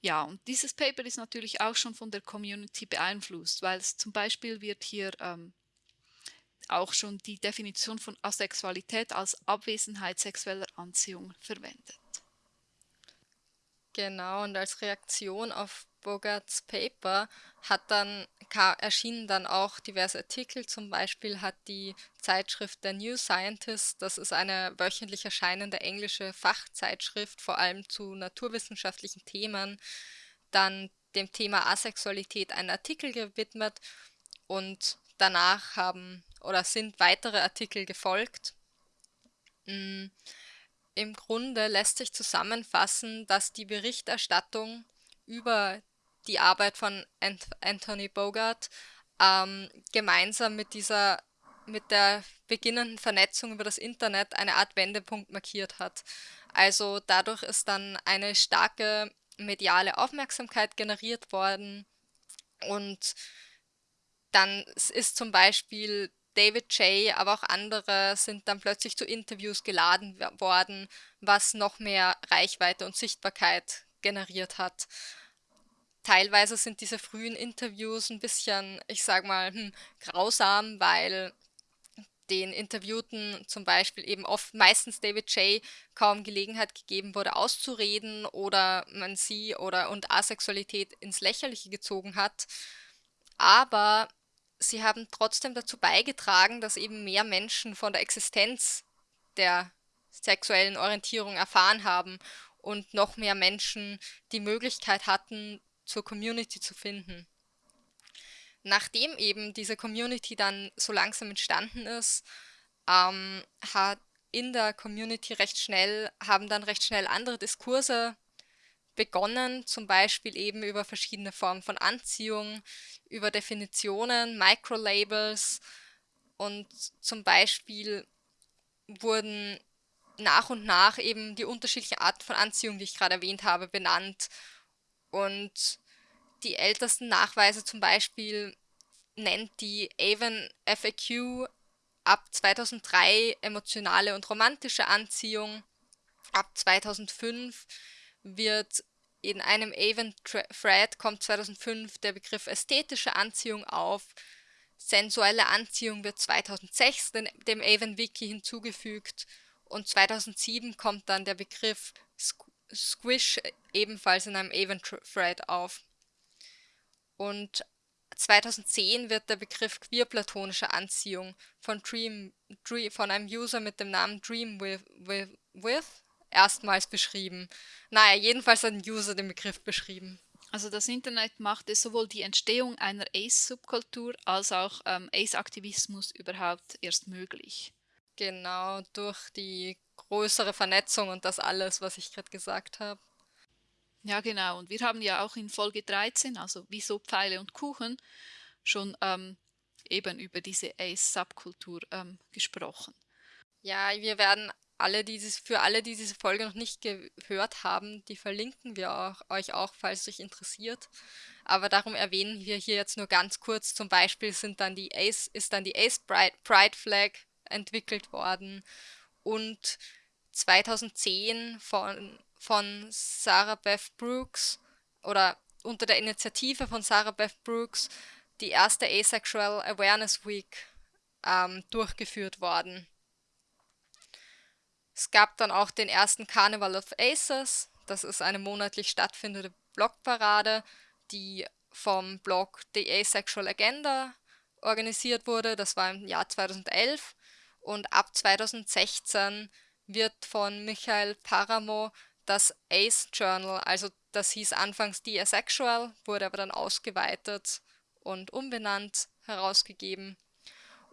ja, und dieses Paper ist natürlich auch schon von der Community beeinflusst, weil es zum Beispiel wird hier ähm, auch schon die Definition von Asexualität als Abwesenheit sexueller Anziehung verwendet. Genau, und als Reaktion auf Bogarts Paper hat dann, erschienen dann auch diverse Artikel. Zum Beispiel hat die Zeitschrift The New Scientist, das ist eine wöchentlich erscheinende englische Fachzeitschrift, vor allem zu naturwissenschaftlichen Themen, dann dem Thema Asexualität einen Artikel gewidmet und danach haben oder sind weitere Artikel gefolgt. Mm, Im Grunde lässt sich zusammenfassen, dass die Berichterstattung über die Arbeit von Anthony Bogart ähm, gemeinsam mit dieser mit der beginnenden Vernetzung über das Internet eine Art Wendepunkt markiert hat. Also dadurch ist dann eine starke mediale Aufmerksamkeit generiert worden und dann ist zum Beispiel David Jay, aber auch andere sind dann plötzlich zu Interviews geladen worden, was noch mehr Reichweite und Sichtbarkeit generiert hat. Teilweise sind diese frühen Interviews ein bisschen, ich sag mal, hm, grausam, weil den Interviewten zum Beispiel eben oft meistens David Jay kaum Gelegenheit gegeben wurde, auszureden oder man sie oder und Asexualität ins Lächerliche gezogen hat. Aber sie haben trotzdem dazu beigetragen, dass eben mehr Menschen von der Existenz der sexuellen Orientierung erfahren haben und noch mehr Menschen die Möglichkeit hatten, zur Community zu finden. Nachdem eben diese Community dann so langsam entstanden ist, ähm, hat in der Community recht schnell, haben dann recht schnell andere Diskurse begonnen, zum Beispiel eben über verschiedene Formen von Anziehung, über Definitionen, Microlabels und zum Beispiel wurden nach und nach eben die unterschiedlichen Arten von Anziehung, die ich gerade erwähnt habe, benannt. Und die ältesten Nachweise zum Beispiel nennt die Avon FAQ ab 2003 emotionale und romantische Anziehung ab 2005 wird in einem Avon-Thread kommt 2005 der Begriff ästhetische Anziehung auf. Sensuelle Anziehung wird 2006 dem Avon-Wiki hinzugefügt und 2007 kommt dann der Begriff Squish ebenfalls in einem Avon-Thread auf. Und 2010 wird der Begriff queerplatonische Anziehung von, Dream, Dream, von einem User mit dem Namen Dream with, with, with erstmals beschrieben. Naja, jedenfalls hat ein User den Begriff beschrieben. Also das Internet machte sowohl die Entstehung einer Ace-Subkultur als auch ähm, Ace-Aktivismus überhaupt erst möglich. Genau, durch die größere Vernetzung und das alles, was ich gerade gesagt habe. Ja, genau. Und wir haben ja auch in Folge 13, also Wieso Pfeile und Kuchen, schon ähm, eben über diese Ace-Subkultur ähm, gesprochen. Ja, wir werden alle dieses, für alle, die diese Folge noch nicht gehört haben, die verlinken wir auch, euch auch, falls euch interessiert. Aber darum erwähnen wir hier jetzt nur ganz kurz. Zum Beispiel sind dann die Ace, ist dann die Ace Pride Flag entwickelt worden und 2010 von, von Sarah Beth Brooks oder unter der Initiative von Sarah Beth Brooks die erste Asexual Awareness Week ähm, durchgeführt worden. Es gab dann auch den ersten Carnival of Aces. Das ist eine monatlich stattfindende Blogparade, die vom Blog The Asexual Agenda organisiert wurde. Das war im Jahr 2011. Und ab 2016 wird von Michael Paramo das Ace Journal, also das hieß anfangs The Asexual, wurde aber dann ausgeweitet und umbenannt herausgegeben.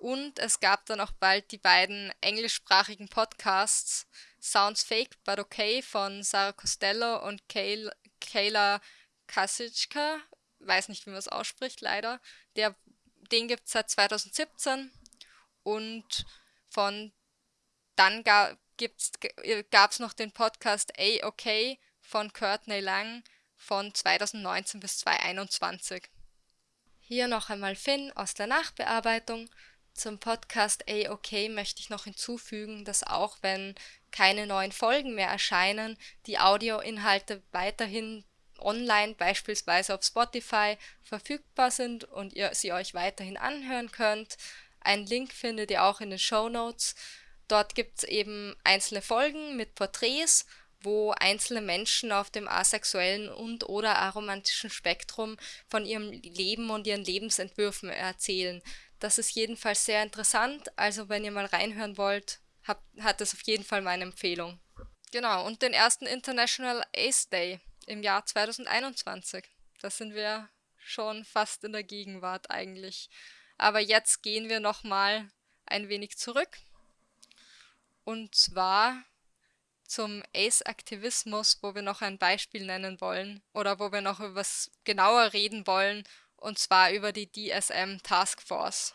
Und es gab dann auch bald die beiden englischsprachigen Podcasts Sounds Fake But Okay von Sarah Costello und Kay Kayla Kasicka. Weiß nicht, wie man es ausspricht, leider. Der, den gibt es seit 2017. Und von dann gab es noch den Podcast A-OK von Courtney Lang von 2019 bis 2021. Hier noch einmal Finn aus der Nachbearbeitung. Zum Podcast AOK möchte ich noch hinzufügen, dass auch wenn keine neuen Folgen mehr erscheinen, die Audioinhalte weiterhin online, beispielsweise auf Spotify, verfügbar sind und ihr sie euch weiterhin anhören könnt. Einen Link findet ihr auch in den Show Notes. Dort gibt es eben einzelne Folgen mit Porträts, wo einzelne Menschen auf dem asexuellen und oder aromantischen Spektrum von ihrem Leben und ihren Lebensentwürfen erzählen. Das ist jedenfalls sehr interessant. Also wenn ihr mal reinhören wollt, hab, hat es auf jeden Fall meine Empfehlung. Genau, und den ersten International Ace Day im Jahr 2021. Da sind wir schon fast in der Gegenwart eigentlich. Aber jetzt gehen wir nochmal ein wenig zurück. Und zwar zum Ace-Aktivismus, wo wir noch ein Beispiel nennen wollen oder wo wir noch über was genauer reden wollen und zwar über die DSM Task Force.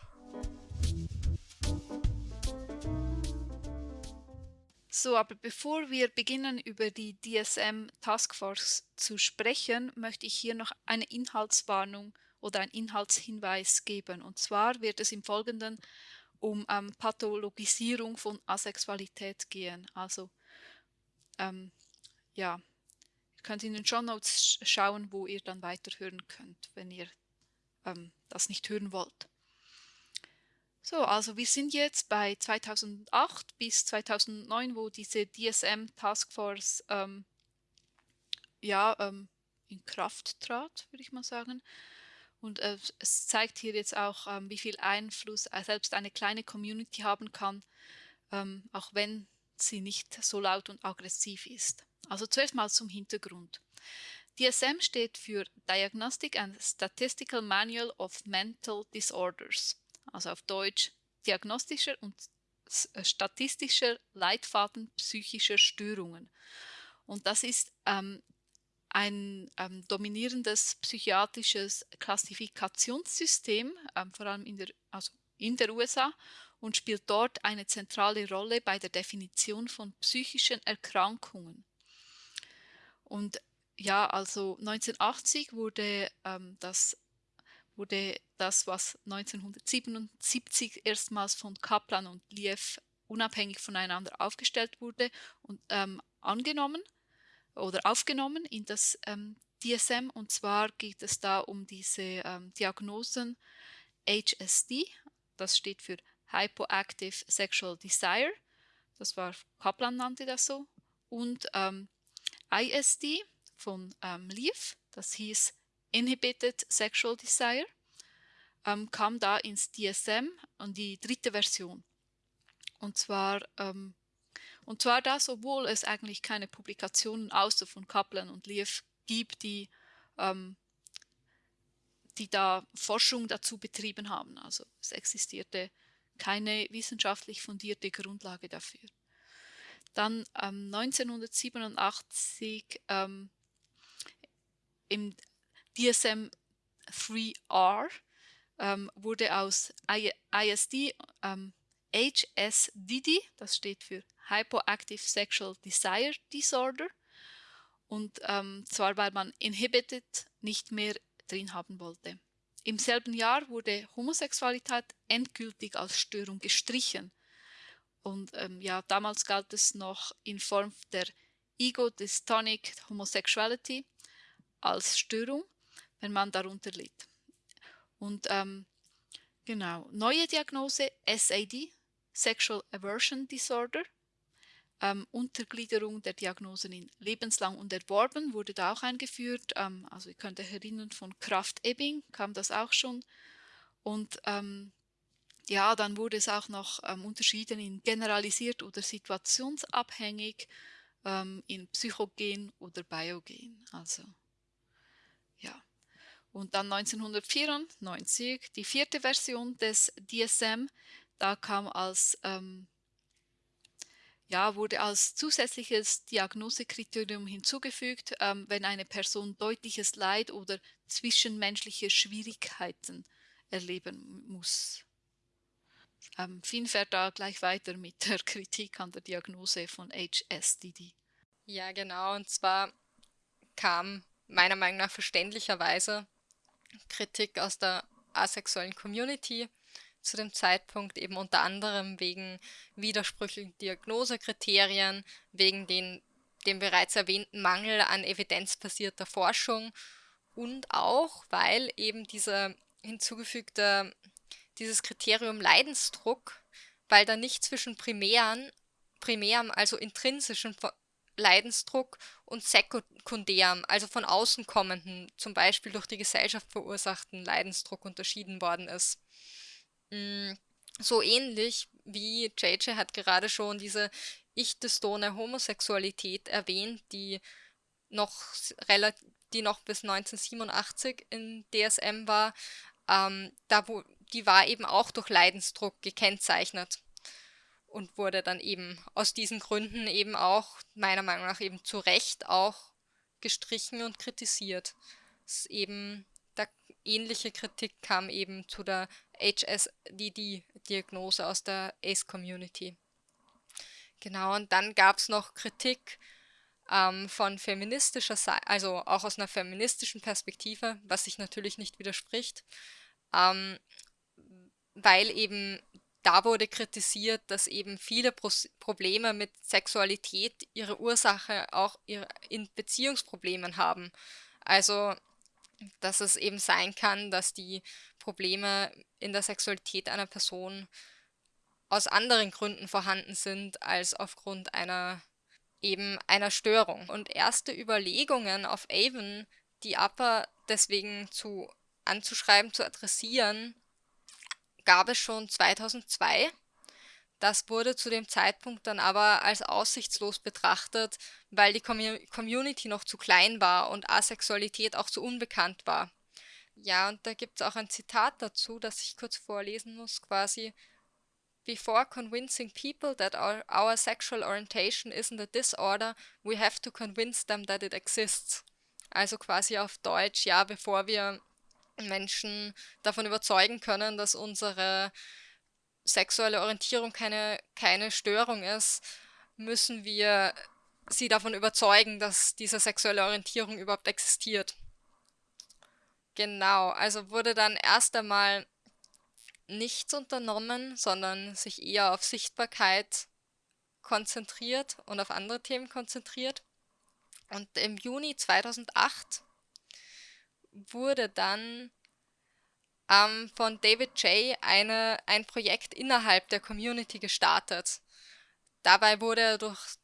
So, aber bevor wir beginnen, über die DSM Task Force zu sprechen, möchte ich hier noch eine Inhaltswarnung oder einen Inhaltshinweis geben. Und zwar wird es im Folgenden um ähm, Pathologisierung von Asexualität gehen. Also, ähm, ja, ihr könnt in den Show Notes schauen, wo ihr dann weiterhören könnt, wenn ihr ähm, das nicht hören wollt. So, also wir sind jetzt bei 2008 bis 2009, wo diese DSM Taskforce ähm, ja, ähm, in Kraft trat, würde ich mal sagen. Und äh, es zeigt hier jetzt auch, ähm, wie viel Einfluss äh, selbst eine kleine Community haben kann, ähm, auch wenn sie nicht so laut und aggressiv ist. Also zuerst mal zum Hintergrund. DSM steht für Diagnostic and Statistical Manual of Mental Disorders, also auf Deutsch Diagnostischer und äh, Statistischer Leitfaden psychischer Störungen. Und das ist ähm, ein ähm, dominierendes psychiatrisches Klassifikationssystem, ähm, vor allem in der, also in der USA, und spielt dort eine zentrale Rolle bei der Definition von psychischen Erkrankungen. Und ja, also 1980 wurde, ähm, das, wurde das, was 1977 erstmals von Kaplan und Liev unabhängig voneinander aufgestellt wurde und ähm, angenommen oder aufgenommen in das ähm, DSM. Und zwar geht es da um diese ähm, Diagnosen HSD, das steht für Hypoactive Sexual Desire, das war Kaplan nannte das so, und ähm, ISD von ähm, Leaf, das hieß Inhibited Sexual Desire, ähm, kam da ins DSM und die dritte Version. Und zwar, ähm, und zwar das, obwohl es eigentlich keine Publikationen außer von Kaplan und Leaf gibt, die, ähm, die da Forschung dazu betrieben haben. Also es existierte keine wissenschaftlich fundierte Grundlage dafür. Dann ähm, 1987 ähm, im DSM 3R ähm, wurde aus ISD ähm, HSDD, das steht für Hypoactive Sexual Desire Disorder, und ähm, zwar weil man Inhibited nicht mehr drin haben wollte. Im selben Jahr wurde Homosexualität endgültig als Störung gestrichen. Und ähm, ja, damals galt es noch in Form der Ego-Dystonic Homosexuality als Störung, wenn man darunter litt. Und ähm, genau, neue Diagnose SAD, Sexual Aversion Disorder, ähm, Untergliederung der Diagnosen in lebenslang und erworben wurde da auch eingeführt. Ähm, also ihr könnt euch erinnern, von Kraft-Ebbing kam das auch schon. Und ähm, ja, dann wurde es auch noch ähm, unterschieden in generalisiert oder situationsabhängig, ähm, in psychogen oder biogen. Also. Und dann 1994 die vierte Version des DSM. Da kam als ähm, ja, wurde als zusätzliches Diagnosekriterium hinzugefügt, ähm, wenn eine Person deutliches Leid oder zwischenmenschliche Schwierigkeiten erleben muss. Ähm, Finn fährt da gleich weiter mit der <laughs> Kritik an der Diagnose von HSDD. Ja, genau. Und zwar kam meiner Meinung nach verständlicherweise Kritik aus der asexuellen Community zu dem Zeitpunkt eben unter anderem wegen widersprüchlichen Diagnosekriterien, wegen den, dem bereits erwähnten Mangel an evidenzbasierter Forschung und auch, weil eben dieser hinzugefügte, dieses Kriterium Leidensdruck, weil da nicht zwischen primären, primärem, also intrinsischen Leidensdruck und sekundärem, also von außen kommenden, zum Beispiel durch die Gesellschaft verursachten Leidensdruck unterschieden worden ist. Mm, so ähnlich wie JJ hat gerade schon diese ich-dystone Homosexualität erwähnt, die noch die noch bis 1987 in DSM war, ähm, da wo, die war eben auch durch Leidensdruck gekennzeichnet und wurde dann eben aus diesen Gründen eben auch meiner Meinung nach eben zu Recht auch gestrichen und kritisiert. Ist eben da ähnliche Kritik kam eben zu der HSDD-Diagnose aus der ACE-Community. Genau, und dann gab es noch Kritik ähm, von feministischer Seite, also auch aus einer feministischen Perspektive, was sich natürlich nicht widerspricht, ähm, weil eben da wurde kritisiert, dass eben viele Pro Probleme mit Sexualität ihre Ursache auch in Beziehungsproblemen haben. Also dass es eben sein kann, dass die Probleme in der Sexualität einer Person aus anderen Gründen vorhanden sind als aufgrund einer eben einer Störung. Und erste Überlegungen auf Avon, die Upper deswegen zu anzuschreiben, zu adressieren, gab es schon 2002 das wurde zu dem Zeitpunkt dann aber als aussichtslos betrachtet, weil die Community noch zu klein war und Asexualität auch zu unbekannt war. Ja, und da gibt es auch ein Zitat dazu, das ich kurz vorlesen muss, quasi. Before convincing people that our, our sexual orientation isn't a disorder, we have to convince them that it exists. Also quasi auf Deutsch, ja, bevor wir Menschen davon überzeugen können, dass unsere sexuelle Orientierung keine, keine Störung ist, müssen wir sie davon überzeugen, dass diese sexuelle Orientierung überhaupt existiert. Genau, also wurde dann erst einmal nichts unternommen, sondern sich eher auf Sichtbarkeit konzentriert und auf andere Themen konzentriert. Und im Juni 2008 wurde dann ähm, von David J. Eine, ein Projekt innerhalb der Community gestartet. Dabei wurde er durch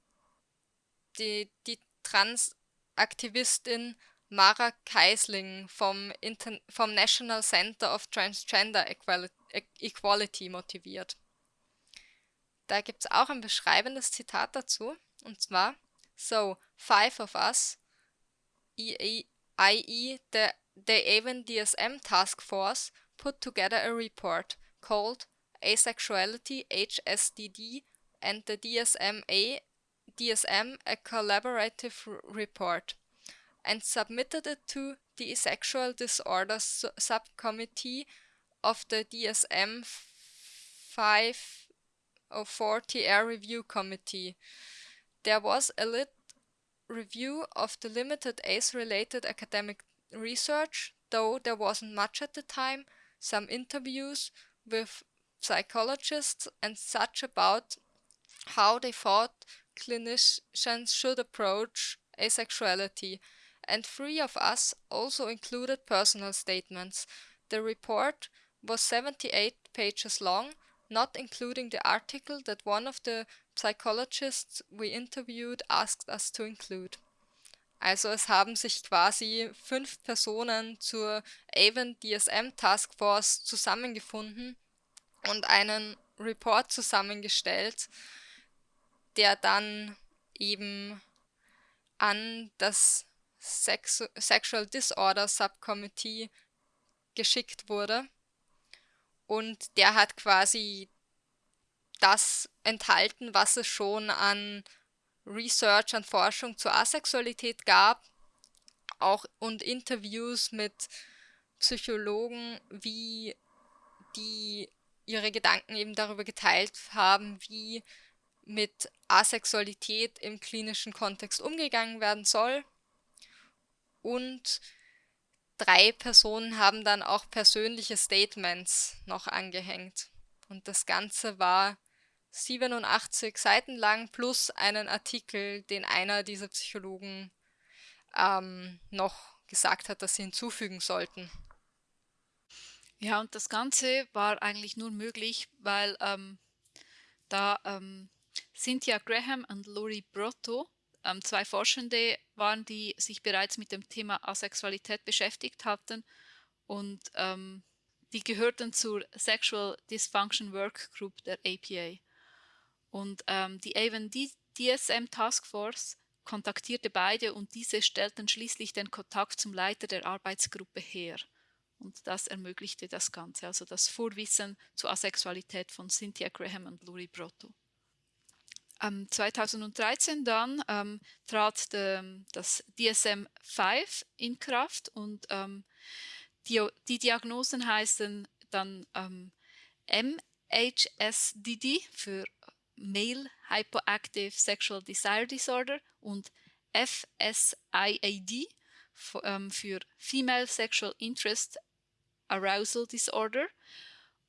die, die Transaktivistin Mara Keisling vom, Inter vom National Center of Transgender Equality motiviert. Da gibt es auch ein beschreibendes Zitat dazu, und zwar: So, five of us, i.e., the, the Avon DSM Task Force, put together a report called Asexuality HSDD and the DSM-A DSM a collaborative report and submitted it to the Sexual Disorders Subcommittee of the DSM 504TR Review Committee. There was a lit review of the limited ACE-related academic research, though there wasn't much at the time, some interviews with psychologists and such about how they thought clinicians should approach asexuality, and three of us also included personal statements. The report was 78 pages long, not including the article that one of the psychologists we interviewed asked us to include. Also es haben sich quasi fünf Personen zur Avon DSM Task Force zusammengefunden und einen Report zusammengestellt, der dann eben an das Sex Sexual Disorder Subcommittee geschickt wurde. Und der hat quasi das enthalten, was es schon an Research, an Forschung zur Asexualität gab, auch und Interviews mit Psychologen, wie die ihre Gedanken eben darüber geteilt haben, wie mit Asexualität im klinischen Kontext umgegangen werden soll. Und drei Personen haben dann auch persönliche Statements noch angehängt. Und das Ganze war 87 Seiten lang plus einen Artikel, den einer dieser Psychologen ähm, noch gesagt hat, dass sie hinzufügen sollten. Ja, und das Ganze war eigentlich nur möglich, weil ähm, da ähm, Cynthia Graham und Lori Brotto, ähm, zwei Forschende waren, die sich bereits mit dem Thema Asexualität beschäftigt hatten und ähm, die gehörten zur Sexual Dysfunction Work Group der APA. Und ähm, die Avon DSM Task Force kontaktierte beide und diese stellten schließlich den Kontakt zum Leiter der Arbeitsgruppe her. Und das ermöglichte das Ganze, also das Vorwissen zur Asexualität von Cynthia Graham und Lori Brotto. Ähm, 2013 dann ähm, trat de, das DSM-5 in Kraft und ähm, die, die, Diagnosen heißen dann ähm, MHSDD für Male Hypoactive Sexual Desire Disorder und FSIAD ähm, für Female Sexual Interest Arousal Disorder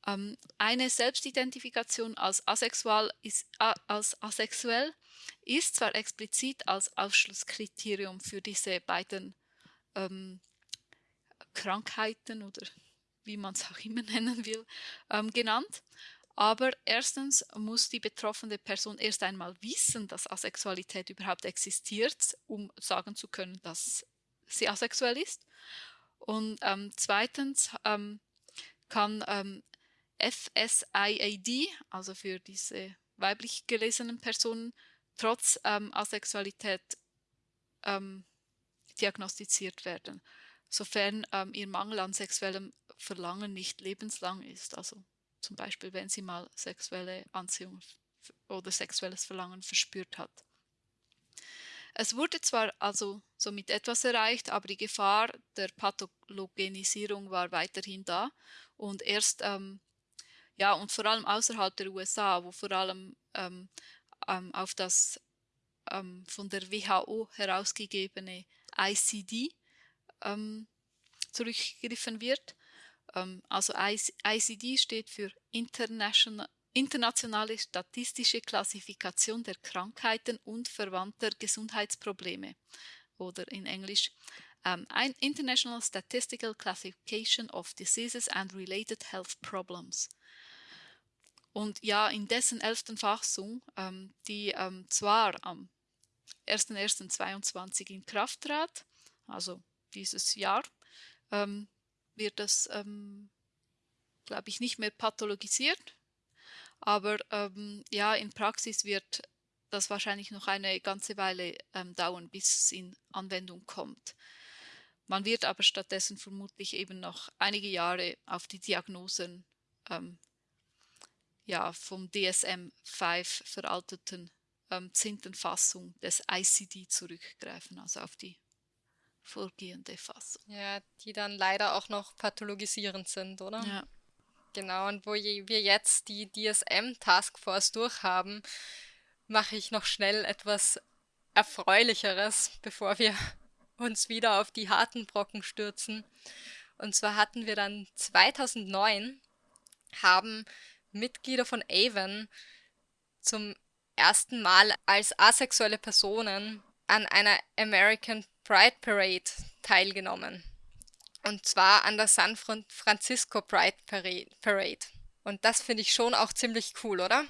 ähm, eine Selbstidentifikation als asexuell, ist, als asexuell ist zwar explizit als Ausschlusskriterium für diese beiden ähm, Krankheiten oder wie man es auch immer <laughs> nennen will, ähm, genannt. Aber erstens muss die betroffene Person erst einmal wissen, dass Asexualität überhaupt existiert, um sagen zu können, dass sie asexuell ist. Und ähm, zweitens ähm, kann ähm, FSIAD, also für diese weiblich gelesenen Personen, trotz ähm, Asexualität ähm, diagnostiziert werden, sofern ähm, ihr Mangel an sexuellem Verlangen nicht lebenslang ist. Also zum Beispiel, wenn sie mal sexuelle Anziehung oder sexuelles Verlangen verspürt hat. Es wurde zwar also somit etwas erreicht, aber die Gefahr der Pathologenisierung war weiterhin da und erst ähm, ja, und vor allem außerhalb der USA, wo vor allem ähm, ähm, auf das ähm, von der WHO herausgegebene ICD ähm, zurückgegriffen wird. Ähm, also ICD steht für International, internationale statistische Klassifikation der Krankheiten und verwandter Gesundheitsprobleme oder in Englisch um, International Statistical Classification of Diseases and Related Health Problems. Und ja, in dessen elften Fassung, ähm, die ähm, zwar am 1.1.22 in Kraft trat, also dieses Jahr, ähm, wird das, ähm, glaube ich, nicht mehr pathologisiert. Aber ähm, ja, in Praxis wird das wahrscheinlich noch eine ganze Weile ähm, dauern, bis es in Anwendung kommt. Man wird aber stattdessen vermutlich eben noch einige Jahre auf die Diagnosen ähm, ja, vom DSM-5 veralteten ähm, 10. Fassung des ICD zurückgreifen, also auf die vorgehende Fassung. Ja, die dann leider auch noch pathologisierend sind, oder? Ja. Genau, und wo wir jetzt die DSM-Taskforce durchhaben, mache ich noch schnell etwas Erfreulicheres, bevor wir <laughs> uns wieder auf die harten Brocken stürzen. Und zwar hatten wir dann 2009 haben Mitglieder von Avon zum ersten Mal als asexuelle Personen an einer American Pride Parade teilgenommen. Und zwar an der San Francisco Pride Parade. Und das finde ich schon auch ziemlich cool, oder?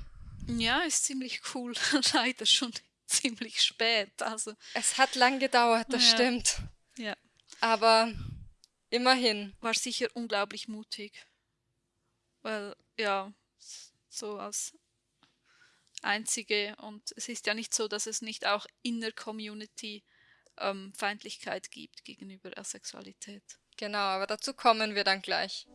Ja, ist ziemlich cool. <laughs> Leider schon <laughs> ziemlich spät. Also. Es hat lang gedauert, das ja. stimmt. Ja. Aber immerhin. War sicher unglaublich mutig. Weil, ja, so als einzige und es ist ja nicht so, dass es nicht auch in der Community ähm, Feindlichkeit gibt gegenüber Asexualität. Genau, aber dazu kommen wir dann gleich.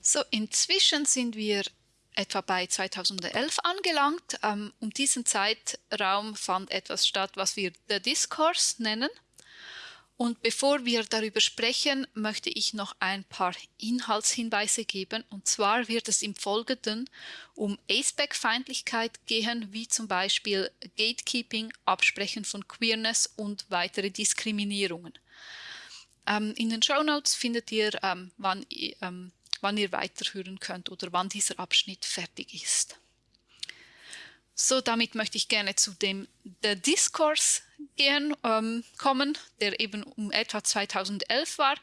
So, inzwischen sind wir etwa bei 2011 angelangt. Ähm, um diesen Zeitraum fand etwas statt, was wir The Discourse nennen. Und bevor wir darüber sprechen, möchte ich noch ein paar Inhaltshinweise geben. Und zwar wird es im Folgenden um Aceback-Feindlichkeit gehen, wie zum Beispiel Gatekeeping, Absprechen von Queerness und weitere Diskriminierungen. Ähm, in den Show Notes findet ihr, ähm, wann, ähm, wann ihr weiterhören könnt oder wann dieser Abschnitt fertig ist. So, damit möchte ich gerne zu dem der Discourse gehen, ähm, kommen, der eben um etwa 2011 war,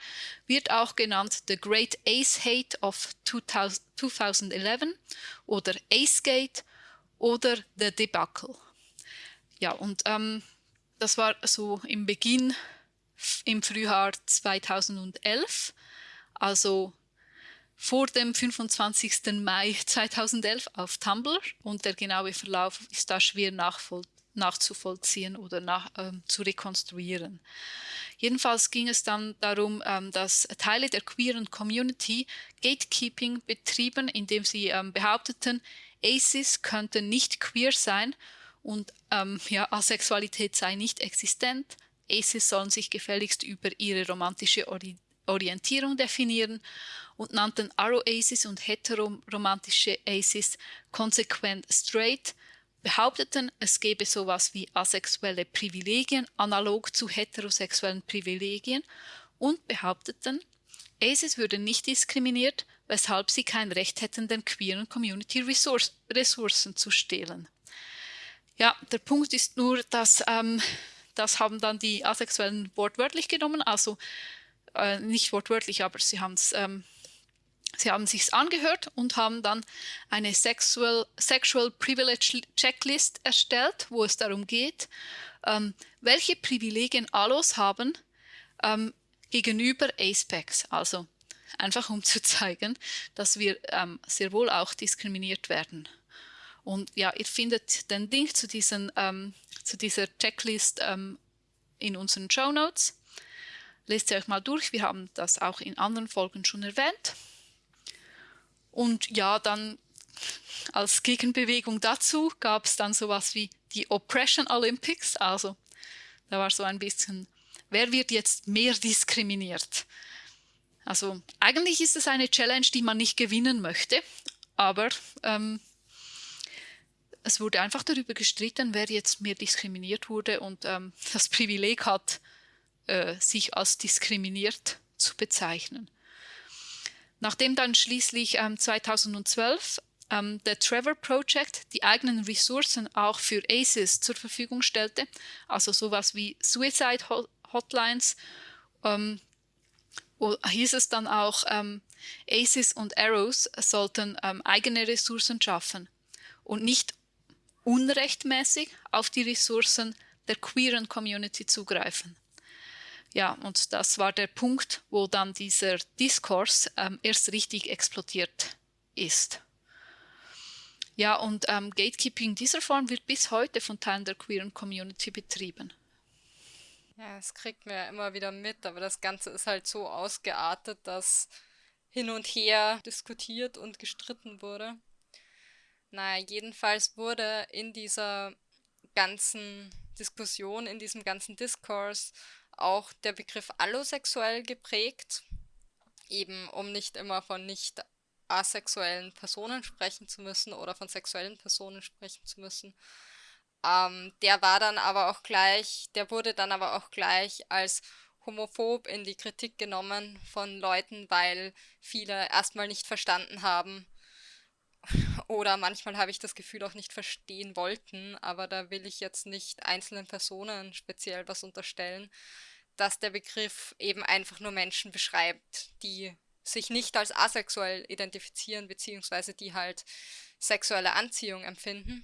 wird auch genannt The Great Ace Hate of 2011 oder Ace Gate oder The Debacle. Ja, und ähm, das war so im Beginn im Frühjahr 2011, also vor dem 25. Mai 2011 auf Tumblr und der genaue Verlauf ist da schwer nachzuvollziehen oder nach, ähm, zu rekonstruieren. Jedenfalls ging es dann darum, ähm, dass Teile der queeren Community Gatekeeping betrieben, indem sie ähm, behaupteten, ACEs könnten nicht queer sein und ähm, ja, Asexualität sei nicht existent. ACEs sollen sich gefälligst über ihre romantische Ori Orientierung definieren und nannten Aro-Aces und heteroromantische Aces konsequent straight, behaupteten, es gebe sowas wie asexuelle Privilegien analog zu heterosexuellen Privilegien und behaupteten, Aces würden nicht diskriminiert, weshalb sie kein Recht hätten, den queeren Community Resource, Ressourcen zu stehlen. Ja, der Punkt ist nur, dass ähm, das haben dann die Asexuellen wortwörtlich genommen, also äh, nicht wortwörtlich, aber sie haben es ähm, Sie haben sich angehört und haben dann eine Sexual, Sexual Privilege Checklist erstellt, wo es darum geht, ähm, welche Privilegien Alos haben ähm, gegenüber ASPECs. Also einfach um <laughs> zu zeigen, dass wir ähm, sehr wohl auch diskriminiert werden. Und ja, ihr findet den Link zu, diesen, ähm, zu dieser Checklist ähm, in unseren Show Notes. Lest sie euch mal durch, wir haben das auch in anderen Folgen schon erwähnt. Und ja, dann als Gegenbewegung dazu gab es dann sowas wie die Oppression Olympics. Also da war so ein bisschen, wer wird jetzt mehr diskriminiert? Also eigentlich ist es eine Challenge, die man nicht gewinnen möchte, aber ähm, es wurde einfach darüber gestritten, wer jetzt mehr diskriminiert wurde und ähm, das Privileg hat, äh, sich als diskriminiert zu bezeichnen. Nachdem dann schließlich ähm, 2012 ähm, der Trevor Project die eigenen Ressourcen auch für ACES zur Verfügung stellte, also sowas wie Suicide Hotlines, ähm, hieß es dann auch, ähm, ACES und Arrows sollten ähm, eigene Ressourcen schaffen und nicht unrechtmäßig auf die Ressourcen der queeren Community zugreifen. Ja, und das war der Punkt, wo dann dieser Diskurs ähm, erst richtig explodiert ist. Ja, und ähm, Gatekeeping dieser Form wird bis heute von Teilen der queeren Community betrieben. Ja, das kriegt man ja immer wieder mit, aber das Ganze ist halt so ausgeartet, dass hin und her diskutiert und gestritten wurde. Naja, jedenfalls wurde in dieser ganzen Diskussion, in diesem ganzen Diskurs auch der Begriff allosexuell geprägt, eben um nicht immer von nicht asexuellen Personen sprechen zu müssen oder von sexuellen Personen sprechen zu müssen. Ähm, der war dann aber auch gleich, der wurde dann aber auch gleich als homophob in die Kritik genommen von Leuten, weil viele erstmal nicht verstanden haben oder manchmal habe ich das Gefühl auch nicht verstehen wollten, aber da will ich jetzt nicht einzelnen Personen speziell was unterstellen, dass der Begriff eben einfach nur Menschen beschreibt, die sich nicht als asexuell identifizieren, beziehungsweise die halt sexuelle Anziehung empfinden.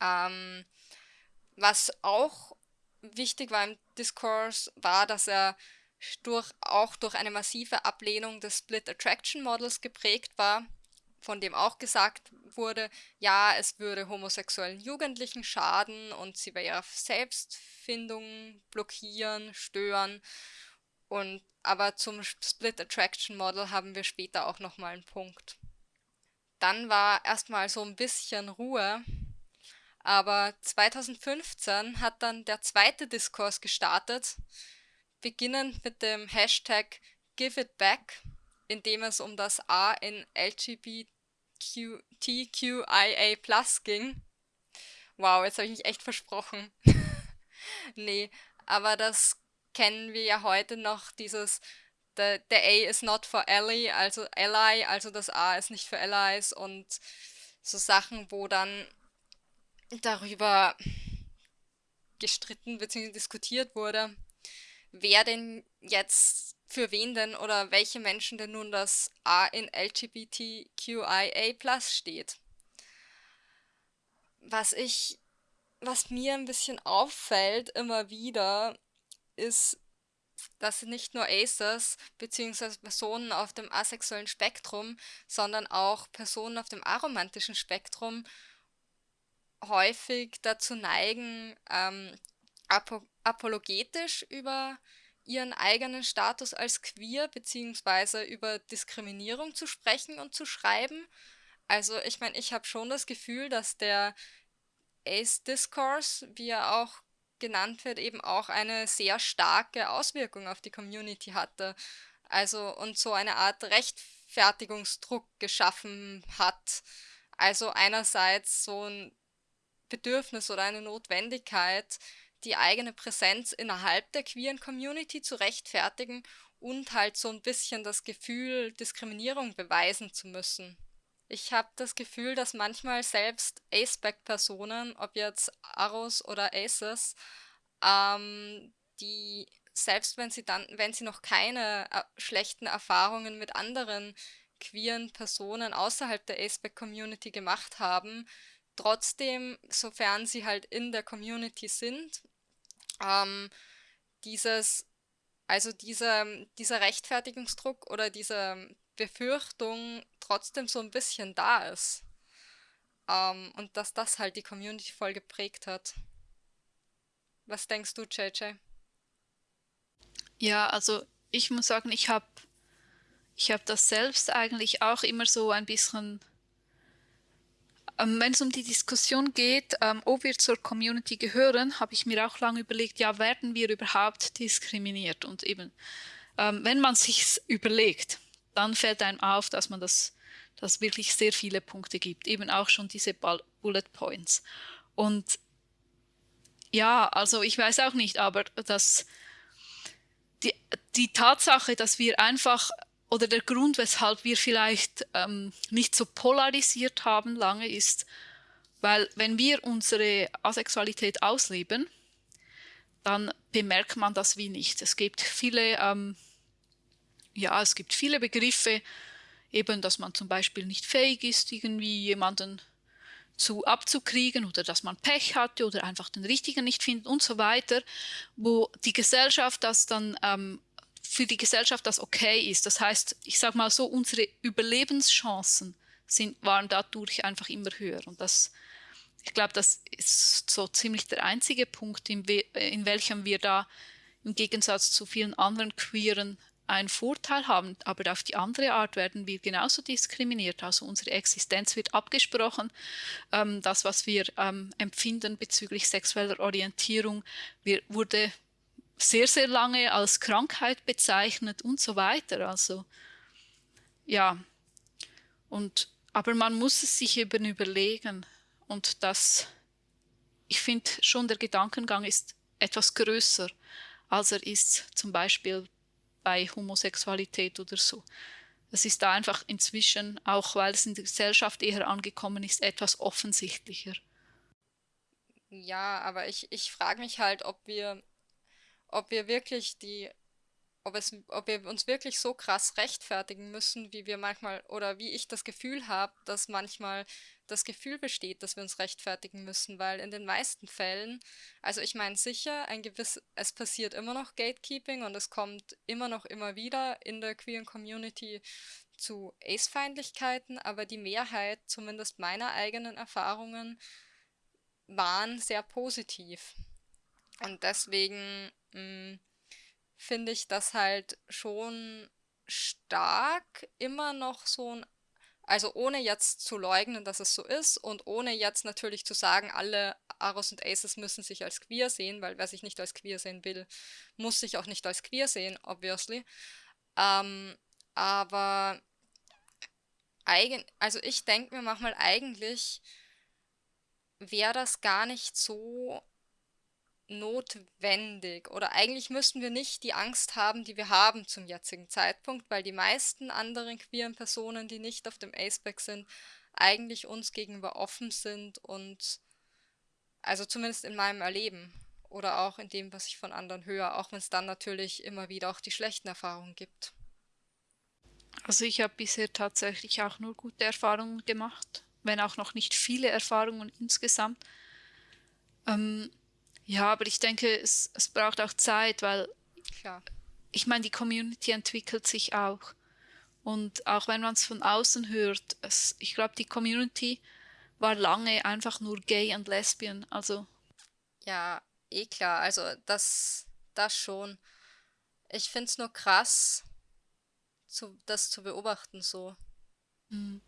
Ähm, was auch wichtig war im Diskurs, war, dass er durch, auch durch eine massive Ablehnung des Split Attraction Models geprägt war, von dem auch gesagt wurde, ja, es würde homosexuellen Jugendlichen schaden und sie bei ihrer Selbstfindung blockieren, stören. Und aber zum Split Attraction Model haben wir später auch nochmal einen Punkt. Dann war erstmal so ein bisschen Ruhe, aber 2015 hat dann der zweite Diskurs gestartet, beginnend mit dem Hashtag Give It Back, in dem es um das A in LGBTQIA ging. Wow, jetzt habe ich mich echt versprochen. <laughs> nee, aber das kennen wir ja heute noch dieses the, the A is not for ally, also ally, also das A ist nicht für Allies und so Sachen, wo dann darüber gestritten bzw. diskutiert wurde, wer denn jetzt für wen denn oder welche Menschen denn nun das A in LGBTQIA steht. Was ich, was mir ein bisschen auffällt immer wieder, ist, dass nicht nur Acers bzw. Personen auf dem asexuellen Spektrum, sondern auch Personen auf dem aromantischen Spektrum häufig dazu neigen, ähm, apo apologetisch über ihren eigenen Status als queer bzw. über Diskriminierung zu sprechen und zu schreiben. Also ich meine, ich habe schon das Gefühl, dass der Ace-Discourse, wie er auch genannt wird, eben auch eine sehr starke Auswirkung auf die Community hatte. Also und so eine Art Rechtfertigungsdruck geschaffen hat. Also einerseits so ein Bedürfnis oder eine Notwendigkeit, die eigene Präsenz innerhalb der queeren Community zu rechtfertigen und halt so ein bisschen das Gefühl, Diskriminierung beweisen zu müssen. Ich habe das Gefühl, dass manchmal selbst A-Spec-Personen, ob jetzt Aros oder Aces, ähm, die selbst wenn sie dann, wenn sie noch keine äh, schlechten Erfahrungen mit anderen queeren Personen außerhalb der A-Spec-Community gemacht haben, trotzdem, sofern sie halt in der Community sind, ähm, dieses, also dieser, dieser Rechtfertigungsdruck oder diese Befürchtung trotzdem so ein bisschen da ist. Ähm, und dass das halt die Community voll geprägt hat. Was denkst du, JJ? Ja, also ich muss sagen, ich habe ich hab das selbst eigentlich auch immer so ein bisschen, wenn es um die Diskussion geht, ähm, ob wir zur Community gehören, habe ich mir auch lange überlegt, ja, werden wir überhaupt diskriminiert? Und eben, ähm, wenn man sich überlegt, dann fällt einem auf, dass man das, dass wirklich sehr viele Punkte gibt, eben auch schon diese Bullet Points. Und ja, also ich weiß auch nicht, aber dass die, die Tatsache, dass wir einfach oder der Grund, weshalb wir vielleicht ähm, nicht so polarisiert haben lange, ist, weil wenn wir unsere Asexualität ausleben, dann bemerkt man das wie nicht. Es gibt viele, ähm, ja, es gibt viele Begriffe, eben, dass man zum Beispiel nicht fähig ist, irgendwie jemanden zu abzukriegen oder dass man Pech hatte oder einfach den richtigen nicht findet und so weiter, wo die Gesellschaft das dann ähm, für die Gesellschaft das okay ist. Das heißt, ich sage mal so, unsere Überlebenschancen sind, waren dadurch einfach immer höher und das ich glaube, das ist so ziemlich der einzige Punkt, in, in welchem wir da im Gegensatz zu vielen anderen Queeren einen Vorteil haben, aber auf die andere Art werden wir genauso diskriminiert. Also unsere Existenz wird abgesprochen. Ähm, das, was wir ähm, empfinden bezüglich sexueller Orientierung, wir, wurde sehr, sehr lange als Krankheit bezeichnet und so weiter. Also ja, und aber man muss es sich eben überlegen. Und das, ich finde schon, der Gedankengang ist etwas größer, als er ist zum Beispiel bei Homosexualität oder so. Es ist da einfach inzwischen, auch weil es in der Gesellschaft eher angekommen ist, etwas offensichtlicher. Ja, aber ich, ich frage mich halt, ob wir, ob wir wirklich die ob, es, ob wir uns wirklich so krass rechtfertigen müssen, wie wir manchmal oder wie ich das Gefühl habe, dass manchmal das Gefühl besteht, dass wir uns rechtfertigen müssen, weil in den meisten Fällen, also ich meine sicher, ein gewiss, es passiert immer noch Gatekeeping und es kommt immer noch immer wieder in der queeren Community zu Ace-Feindlichkeiten, aber die Mehrheit, zumindest meiner eigenen Erfahrungen, waren sehr positiv. Und deswegen finde ich das halt schon stark, immer noch so ein, also ohne jetzt zu leugnen, dass es so ist und ohne jetzt natürlich zu sagen, alle Aros und Aces müssen sich als queer sehen, weil wer sich nicht als queer sehen will, muss sich auch nicht als queer sehen, obviously. Ähm, aber eigen, also ich denke mir manchmal eigentlich wäre das gar nicht so notwendig oder eigentlich müssten wir nicht die Angst haben, die wir haben zum jetzigen Zeitpunkt, weil die meisten anderen queeren Personen, die nicht auf dem Aceback sind, eigentlich uns gegenüber offen sind und also zumindest in meinem Erleben oder auch in dem, was ich von anderen höre, auch wenn es dann natürlich immer wieder auch die schlechten Erfahrungen gibt. Also ich habe bisher tatsächlich auch nur gute Erfahrungen gemacht, wenn auch noch nicht viele Erfahrungen insgesamt. Ähm, ja, aber ich denke, es, es braucht auch Zeit, weil Klar. ich meine, die Community entwickelt sich auch. Und auch wenn man es von außen hört, es, ich glaube, die Community war lange einfach nur gay und lesbian. Also. Ja, eh klar. Also das, das schon. Ich finde es nur krass, zu, das zu beobachten so. Mhm.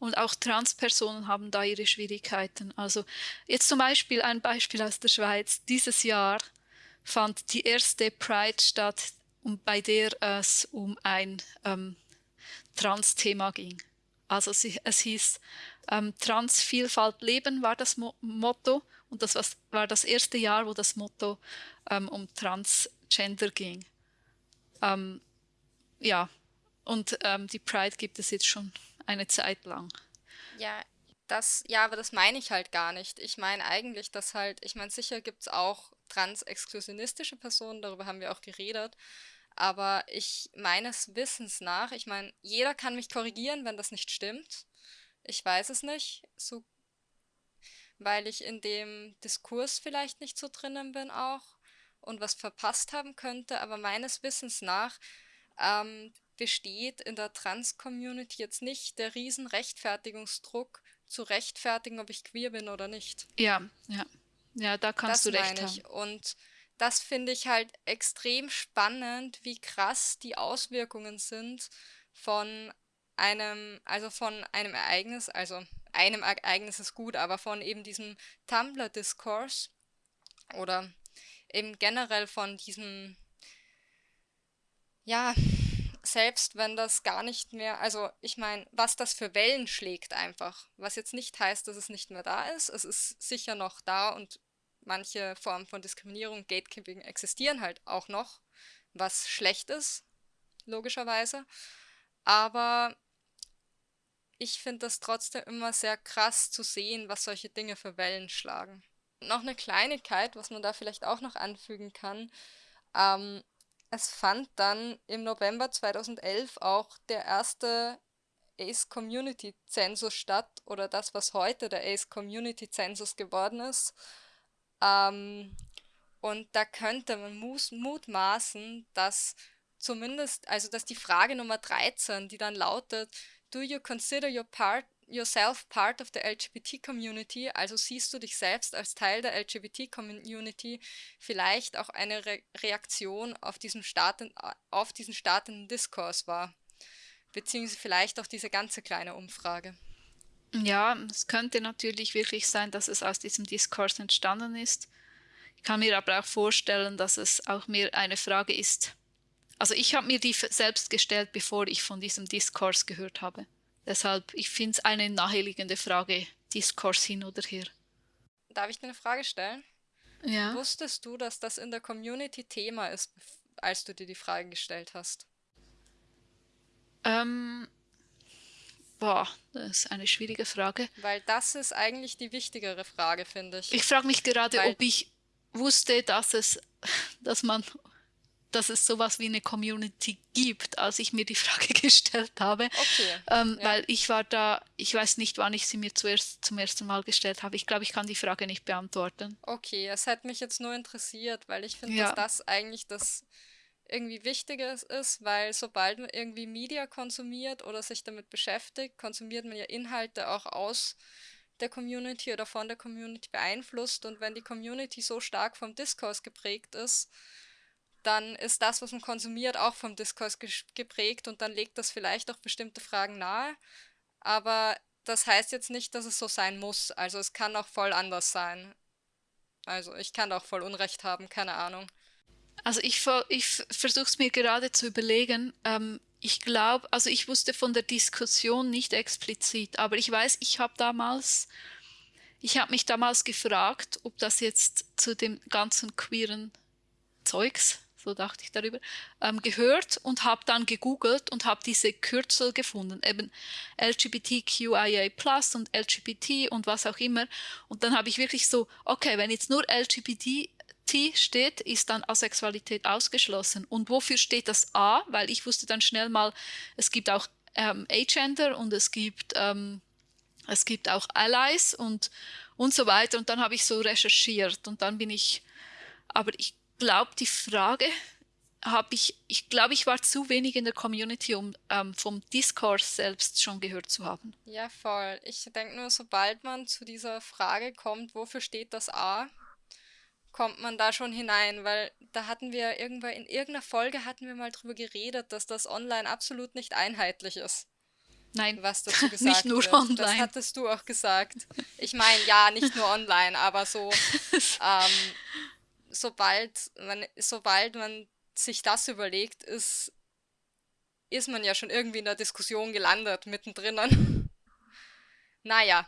Und auch Transpersonen haben da ihre Schwierigkeiten. Also jetzt zum Beispiel ein Beispiel aus der Schweiz. Dieses Jahr fand die erste Pride statt, bei der es um ein ähm, Trans-Thema ging. Also es hieß ähm, Transvielfalt leben war das Mo Motto und das war das erste Jahr, wo das Motto ähm, um Transgender ging. Ähm, ja, und ähm, die Pride gibt es jetzt schon eine Zeit lang. Ja, das, ja, aber das meine ich halt gar nicht. Ich meine eigentlich, dass halt, ich meine, sicher gibt es auch trans-exklusionistische Personen, darüber haben wir auch geredet. Aber ich meines Wissens nach, ich meine, jeder kann mich korrigieren, wenn das nicht stimmt. Ich weiß es nicht, so, weil ich in dem Diskurs vielleicht nicht so drinnen bin auch und was verpasst haben könnte. Aber meines Wissens nach ähm, besteht in der Trans-Community jetzt nicht der riesen Rechtfertigungsdruck zu rechtfertigen, ob ich queer bin oder nicht. Ja, ja. Ja, da kannst das du recht ich. haben. Und das finde ich halt extrem spannend, wie krass die Auswirkungen sind von einem, also von einem Ereignis, also einem Ereignis ist gut, aber von eben diesem Tumblr-Diskurs oder eben generell von diesem, ja, selbst wenn das gar nicht mehr, also ich meine, was das für Wellen schlägt einfach, was jetzt nicht heißt, dass es nicht mehr da ist, es ist sicher noch da und manche Formen von Diskriminierung, Gatekeeping existieren halt auch noch, was schlecht ist, logischerweise. aber ich finde das trotzdem immer sehr krass zu sehen, was solche Dinge für Wellen schlagen. Noch eine Kleinigkeit, was man da vielleicht auch noch anfügen kann. Ähm, es fand dann im November 2011 auch der erste Ace Community Zensus statt oder das, was heute der Ace Community Zensus geworden ist. Ähm, und da könnte man mutmaßen, dass zumindest, also dass die Frage Nummer 13, die dann lautet, do you consider your part, yourself part of the LGBT community, also siehst du dich selbst als Teil der LGBT Community, vielleicht auch eine Re Reaktion auf diesen, starten, auf diesen startenden Diskurs war. Beziehungsweise vielleicht auch diese ganze kleine Umfrage. Ja, es könnte natürlich wirklich sein, dass es aus diesem Diskurs entstanden ist. Ich kann mir aber auch vorstellen, dass es auch mehr eine Frage ist. Also ich habe mir die selbst gestellt, bevor ich von diesem Diskurs gehört habe. Deshalb, ich finde es eine naheliegende Frage, Diskurs hin oder her. Darf ich dir eine Frage stellen? Ja. Wusstest du, dass das in der Community Thema ist, als du dir die Frage gestellt hast? Ähm, boah, das ist eine schwierige Frage. Weil das ist eigentlich die wichtigere Frage, finde ich. Ich frage mich gerade, Weil ob ich wusste, dass es, <laughs> dass man, dass es sowas wie eine Community gibt, als ich mir die <laughs> Frage gestellt habe. Okay. Ähm, ja. Weil ich war da, ich weiß nicht, wann ich sie mir zuerst zum ersten Mal gestellt habe. Ich glaube, ich kann die Frage nicht beantworten. Okay, es hat mich jetzt nur interessiert, weil ich finde, ja. dass das eigentlich das irgendwie Wichtiges ist, weil sobald man irgendwie Media konsumiert oder sich damit beschäftigt, konsumiert man ja Inhalte auch aus der Community oder von der Community beeinflusst. Und wenn die Community so stark vom Diskurs geprägt ist, dann ist das, was man konsumiert, auch vom Diskurs geprägt und dann legt das vielleicht auch bestimmte Fragen nahe. Aber das heißt jetzt nicht, dass es so sein muss. Also es kann auch voll anders sein. Also ich kann auch voll Unrecht haben, keine Ahnung. Also ich, ich versuche es mir gerade zu überlegen. Ähm, ich glaube, also ich wusste von der Diskussion nicht explizit, aber ich weiß, ich habe damals, ich habe mich damals gefragt, ob das jetzt zu dem ganzen queeren Zeugs, so dachte ich darüber, ähm, gehört und habe dann gegoogelt und habe diese Kürzel gefunden, eben LGBTQIA+ und LGBT und was auch immer. Und dann habe ich wirklich so, okay, wenn jetzt nur LGBT steht, ist dann Asexualität ausgeschlossen. Und wofür steht das A? Weil ich wusste dann schnell mal, es gibt auch ähm, Agender und es gibt, ähm, es gibt auch Allies und, und so weiter. Und dann habe ich so recherchiert und dann bin ich, aber ich glaube, die Frage habe ich, ich glaube, ich war zu wenig in der Community, um ähm, vom Discourse selbst schon gehört zu haben. Ja, voll. Ich denke nur, sobald man zu dieser Frage kommt, wofür steht das A, kommt man da schon hinein, weil da hatten wir irgendwann in irgendeiner Folge hatten wir mal drüber geredet, dass das online absolut nicht einheitlich ist. Nein, was <laughs> dazu gesagt nicht nur wird. online. Das hattest du auch gesagt. Ich meine, ja, nicht nur online, aber so, <laughs> ähm, sobald man, sobald man sich das überlegt, ist, ist man ja schon irgendwie in der Diskussion gelandet, mittendrin. <laughs> naja,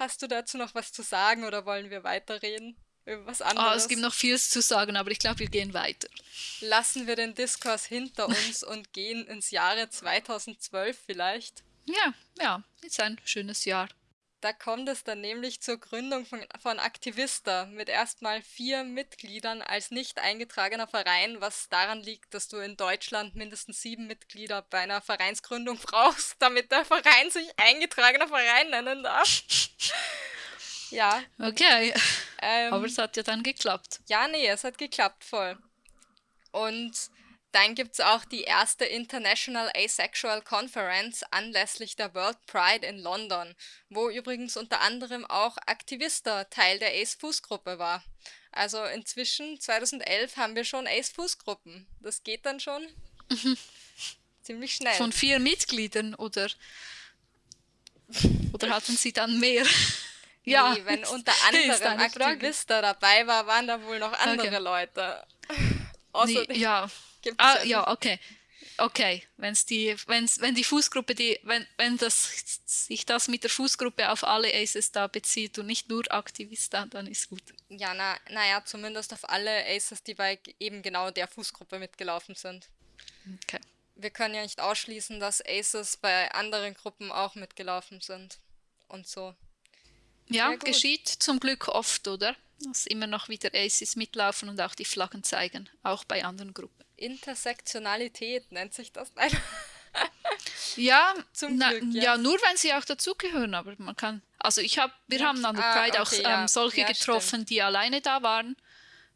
Hast du dazu noch was zu sagen oder wollen wir weiterreden? Über was anderes? Oh, es gibt noch vieles zu sagen, aber ich glaube, wir gehen weiter. Lassen wir den Diskurs hinter uns <laughs> und gehen ins Jahre 2012 vielleicht? Ja, ja, ist ein schönes Jahr. Da kommt es dann nämlich zur Gründung von, von Aktivista mit erstmal vier Mitgliedern als nicht eingetragener Verein, was daran liegt, dass du in Deutschland mindestens sieben Mitglieder bei einer Vereinsgründung <laughs> brauchst, damit der Verein sich eingetragener Verein nennen darf. <laughs> ja. Okay. Ähm, Aber es hat ja dann geklappt. Ja, nee, es hat geklappt voll. Und dann gibt es auch die erste International Asexual Conference anlässlich der World Pride in London, wo übrigens unter anderem auch Aktivista Teil der Ace-Fußgruppe war. Also inzwischen, 2011, haben wir schon Ace-Fußgruppen. Das geht dann schon mhm. ziemlich schnell. Von vier Mitgliedern oder, oder hatten sie dann mehr? ja, nee, wenn <laughs> unter anderem Aktivista dabei war, waren da wohl noch andere okay. Leute. Außer nee, ja, Gibt's ah, ja, ja okay. Okay, wenn's die, wenn's, wenn die Fußgruppe, die, wenn, wenn das, sich das mit der Fußgruppe auf alle Aces da bezieht und nicht nur Aktivista, dann ist gut. Ja, na, naja, zumindest auf alle Aces, die bei eben genau der Fußgruppe mitgelaufen sind. Okay. wir können ja nicht ausschließen, dass Aces bei anderen Gruppen auch mitgelaufen sind und so. Ja, geschieht zum Glück oft, oder? Dass immer noch wieder Aces mitlaufen und auch die Flaggen zeigen, auch bei anderen Gruppen. Intersektionalität nennt sich das <laughs> leider. ja, Zum na, Glück, ja. ja. nur wenn sie auch dazugehören, aber man kann, also ich habe, wir ja. haben an der ah, Pride okay, auch ähm, solche getroffen, stimmt. die alleine da waren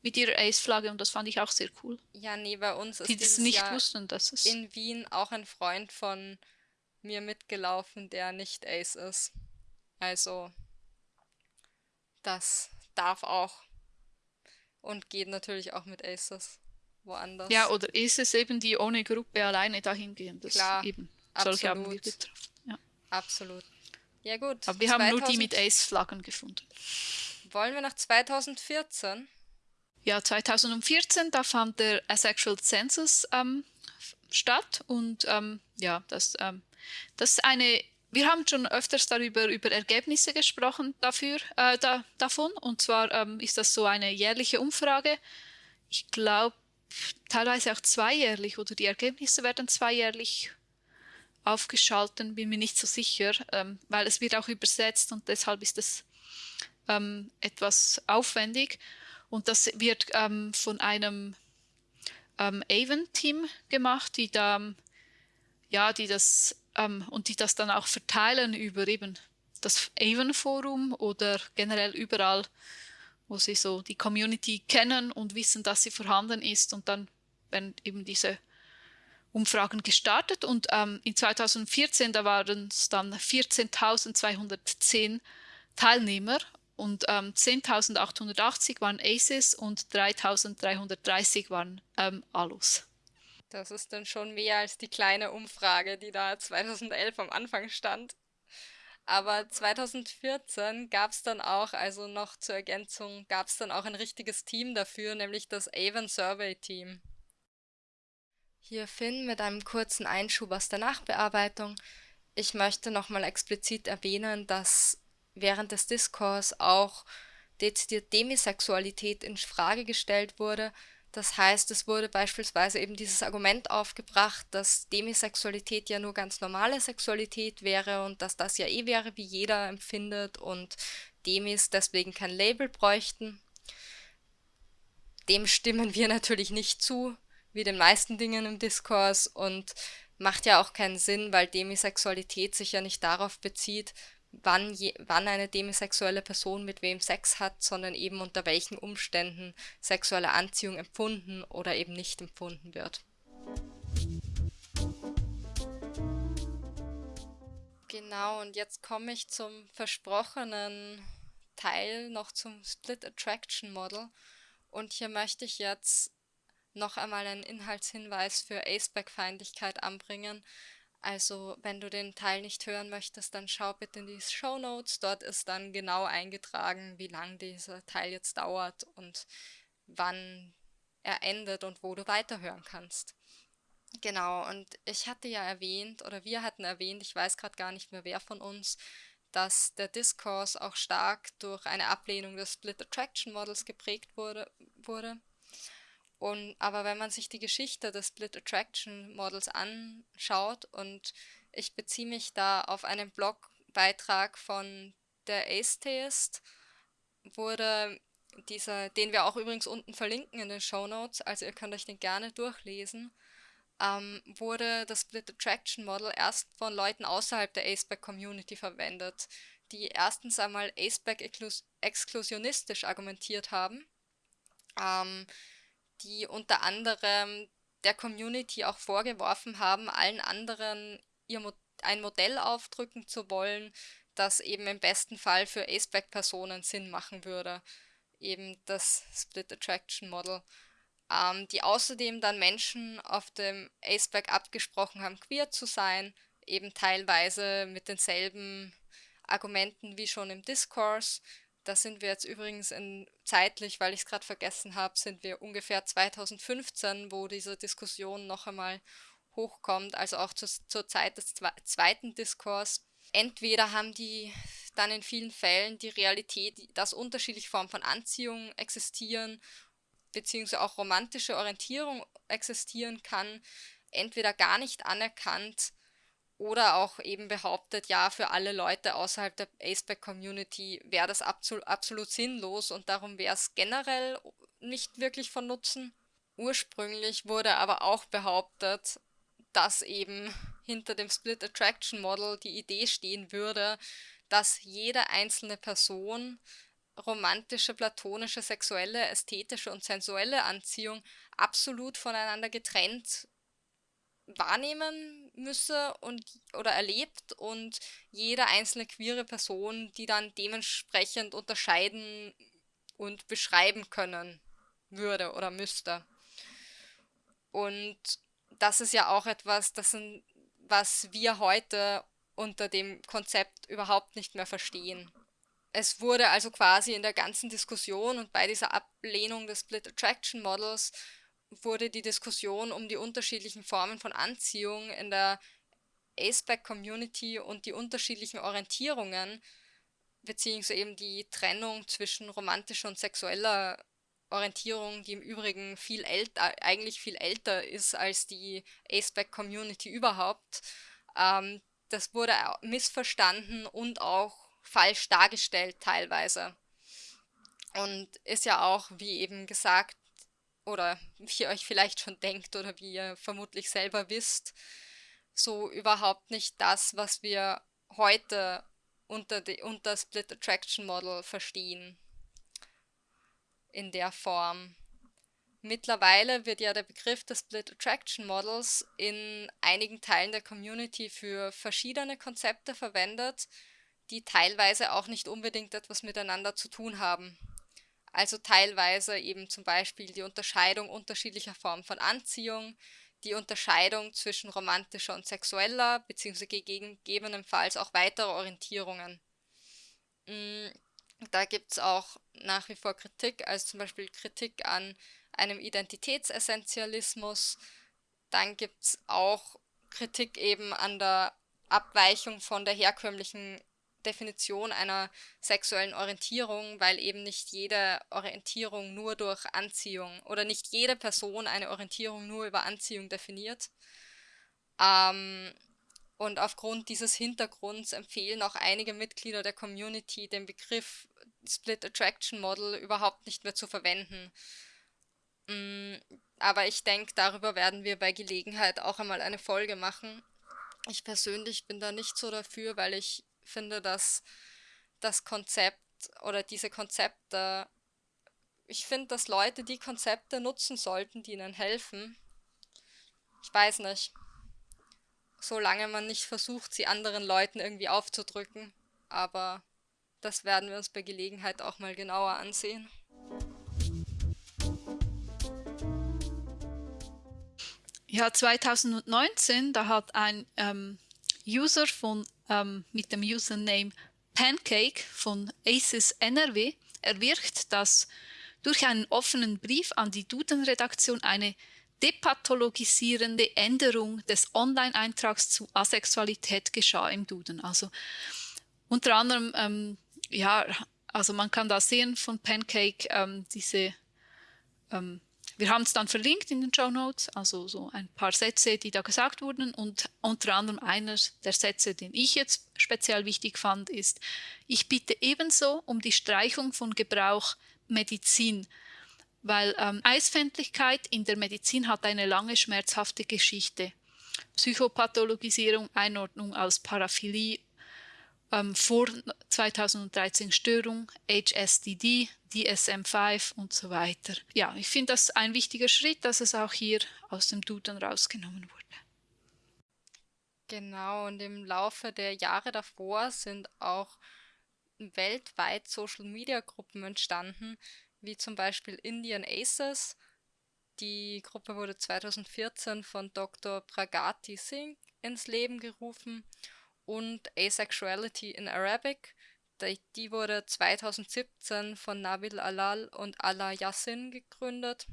mit ihrer Ace-Flagge und das fand ich auch sehr cool. Ja, nee, bei uns ist die das nicht Jahr wussten, dass es in Wien auch ein Freund von mir mitgelaufen, der nicht Ace ist. Also das darf auch und geht natürlich auch mit Aces woanders. Ja, oder Aces eben, die ohne Gruppe alleine dahin gehen. Das Klar, eben. Absolut. Solche haben wir getroffen. Ja. Absolut. Ja gut. Aber wir 2000... haben nur die mit Ace-Flaggen gefunden. Wollen wir nach 2014? Ja, 2014, da fand der Asexual Census ähm, statt und ähm, ja, das, ähm, das ist eine, wir haben schon öfters darüber über Ergebnisse gesprochen dafür, äh, da, davon und zwar ähm, ist das so eine jährliche Umfrage. Ich glaube, teilweise auch zweijährlich oder die Ergebnisse werden zweijährlich aufgeschalten, bin mir nicht so sicher, ähm, weil es wird auch übersetzt und deshalb ist es ähm, etwas aufwendig. Und das wird ähm, von einem ähm, Avon-Team gemacht, die da, ja, die das ähm, und die das dann auch verteilen über eben das Avon-Forum oder generell überall, wo sie so die Community kennen und wissen, dass sie vorhanden ist. Und dann werden eben diese Umfragen gestartet und ähm, in 2014, da waren es dann 14.210 Teilnehmer und ähm, 10.880 waren Aces und 3.330 waren ähm, Alus. Das ist dann schon mehr als die kleine Umfrage, die da 2011 am Anfang stand. Aber 2014 gab es dann auch, also noch zur Ergänzung, gab es dann auch ein richtiges Team dafür, nämlich das Avon Survey Team. Hier Finn mit einem kurzen Einschub aus der Nachbearbeitung. Ich möchte nochmal explizit erwähnen, dass während des Diskurs auch dezidiert Demisexualität in Frage gestellt wurde. Das heißt, es wurde beispielsweise eben dieses Argument aufgebracht, dass Demisexualität ja nur ganz normale Sexualität wäre und dass das ja eh wäre, wie jeder empfindet und Demis deswegen kein Label bräuchten. Dem stimmen wir natürlich nicht zu, wie den meisten Dingen im Diskurs und macht ja auch keinen Sinn, weil Demisexualität sich ja nicht darauf bezieht, wann, je, wann eine demisexuelle Person mit wem Sex hat, sondern eben unter welchen Umständen sexuelle Anziehung empfunden oder eben nicht empfunden wird. Genau, und jetzt komme ich zum versprochenen Teil noch zum Split Attraction Model. Und hier möchte ich jetzt noch einmal einen Inhaltshinweis für Aceback-Feindlichkeit anbringen, also wenn du den Teil nicht hören möchtest, dann schau bitte in die Show Notes. Dort ist dann genau eingetragen, wie lang dieser Teil jetzt dauert und wann er endet und wo du weiterhören kannst. Genau, und ich hatte ja erwähnt, oder wir hatten erwähnt, ich weiß gerade gar nicht mehr wer von uns, dass der Diskurs auch stark durch eine Ablehnung des Split Attraction Models geprägt wurde. wurde. Und, aber wenn man sich die Geschichte des Split Attraction Models anschaut und ich beziehe mich da auf einen Blogbeitrag von der Ace-Theist, wurde dieser, den wir auch übrigens unten verlinken in den Show Notes, also ihr könnt euch den gerne durchlesen, ähm, wurde das Split Attraction Model erst von Leuten außerhalb der Aceback Community verwendet, die erstens einmal Aceback exklusionistisch argumentiert haben, ähm, die unter anderem der Community auch vorgeworfen haben, allen anderen ihr Mo ein Modell aufdrücken zu wollen, das eben im besten Fall für Aceback-Personen Sinn machen würde. Eben das Split Attraction Model. Ähm, die außerdem dann Menschen auf dem Aceback abgesprochen haben, queer zu sein, eben teilweise mit denselben Argumenten wie schon im Discourse, da sind wir jetzt übrigens in zeitlich, weil ich es gerade vergessen habe, sind wir ungefähr 2015, wo diese Diskussion noch einmal hochkommt, also auch zu, zur Zeit des zweiten Diskurs. Entweder haben die dann in vielen Fällen die Realität, dass unterschiedliche Formen von Anziehung existieren, beziehungsweise auch romantische Orientierung existieren kann, entweder gar nicht anerkannt oder auch eben behauptet, ja, für alle Leute außerhalb der Aceback-Community wäre das absolut, sinnlos und darum wäre es generell nicht wirklich von Nutzen. Ursprünglich wurde aber auch behauptet, dass eben hinter dem Split Attraction Model die Idee stehen würde, dass jede einzelne Person romantische, platonische, sexuelle, ästhetische und sensuelle Anziehung absolut voneinander getrennt wahrnehmen müsse und oder erlebt und jede einzelne queere Person, die dann dementsprechend unterscheiden und beschreiben können würde oder müsste. Und das ist ja auch etwas, das sind, was wir heute unter dem Konzept überhaupt nicht mehr verstehen. Es wurde also quasi in der ganzen Diskussion und bei dieser Ablehnung des Split Attraction Models wurde die Diskussion um die unterschiedlichen Formen von Anziehung in der Aceback-Community und die unterschiedlichen Orientierungen, beziehungsweise eben die Trennung zwischen romantischer und sexueller Orientierung, die im Übrigen viel älter, eigentlich viel älter ist als die Aceback-Community überhaupt, ähm, das wurde missverstanden und auch falsch dargestellt teilweise. Und ist ja auch, wie eben gesagt, oder wie ihr euch vielleicht schon denkt oder wie ihr vermutlich selber wisst, so überhaupt nicht das, was wir heute unter, die, unter Split Attraction Model verstehen. In der Form. Mittlerweile wird ja der Begriff des Split Attraction Models in einigen Teilen der Community für verschiedene Konzepte verwendet, die teilweise auch nicht unbedingt etwas miteinander zu tun haben. Also teilweise eben zum Beispiel die Unterscheidung unterschiedlicher Formen von Anziehung, die Unterscheidung zwischen romantischer und sexueller, beziehungsweise gegebenenfalls auch weitere Orientierungen. Mm, da gibt es auch nach wie vor Kritik, also zum Beispiel Kritik an einem Identitätsessentialismus. Dann gibt es auch Kritik eben an der Abweichung von der herkömmlichen Definition einer sexuellen Orientierung, weil eben nicht jede Orientierung nur durch Anziehung oder nicht jede Person eine Orientierung nur über Anziehung definiert. Ähm, und aufgrund dieses Hintergrunds empfehlen auch einige Mitglieder der Community den Begriff Split Attraction Model überhaupt nicht mehr zu verwenden. Mm, aber ich denke, darüber werden wir bei Gelegenheit auch einmal eine Folge machen. Ich persönlich bin da nicht so dafür, weil ich finde, dass das Konzept oder diese Konzepte, ich finde, dass Leute die Konzepte nutzen sollten, die ihnen helfen. Ich weiß nicht. Solange man nicht versucht, sie anderen Leuten irgendwie aufzudrücken. Aber das werden wir uns bei Gelegenheit auch mal genauer ansehen. Ja, 2019, da hat ein ähm, User von ähm, mit dem Username Pancake von ACES NRW erwirkt, dass durch einen offenen Brief an die Duden-Redaktion eine depathologisierende Änderung des Online-Eintrags zu Asexualität geschah im Duden. Also unter anderem, ähm, ja, also man kann da sehen von Pancake ähm, diese ähm, wir haben es dann verlinkt in den Show Notes, also so ein paar Sätze, die da gesagt wurden. Und unter anderem einer der Sätze, den ich jetzt speziell wichtig fand, ist, ich bitte ebenso um die Streichung von Gebrauch Medizin, weil ähm, Eisfändlichkeit in der Medizin hat eine lange schmerzhafte Geschichte. Psychopathologisierung, Einordnung als Paraphilie ähm, vor 2013 Störung, HSDD, DSM-5 und so weiter. Ja, ich finde das ein wichtiger Schritt, dass es auch hier aus dem Duden rausgenommen wurde. Genau, und im Laufe der Jahre davor sind auch weltweit Social-Media-Gruppen entstanden, wie zum Beispiel Indian Aces. Die Gruppe wurde 2014 von Dr. Pragati Singh ins Leben gerufen und Asexuality in Arabic. Die wurde 2017 von Nabil Alal und Allah Yassin gegründet.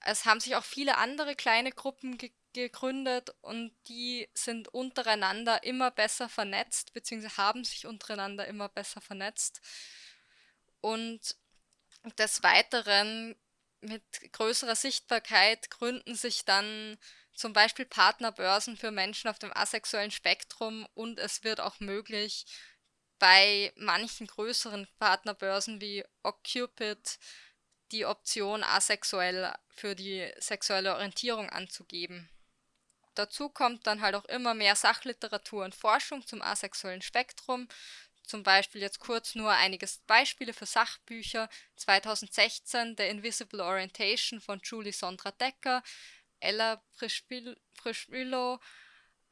Es haben sich auch viele andere kleine Gruppen ge gegründet und die sind untereinander immer besser vernetzt, beziehungsweise haben sich untereinander immer besser vernetzt. Und des Weiteren mit größerer Sichtbarkeit gründen sich dann zum Beispiel Partnerbörsen für Menschen auf dem asexuellen Spektrum und es wird auch möglich, bei manchen größeren Partnerbörsen wie OkCupid die Option asexuell für die sexuelle Orientierung anzugeben. Dazu kommt dann halt auch immer mehr Sachliteratur und Forschung zum asexuellen Spektrum. Zum Beispiel jetzt kurz nur einige Beispiele für Sachbücher. 2016 The Invisible Orientation von Julie Sondra Decker, Ella Prischwilo,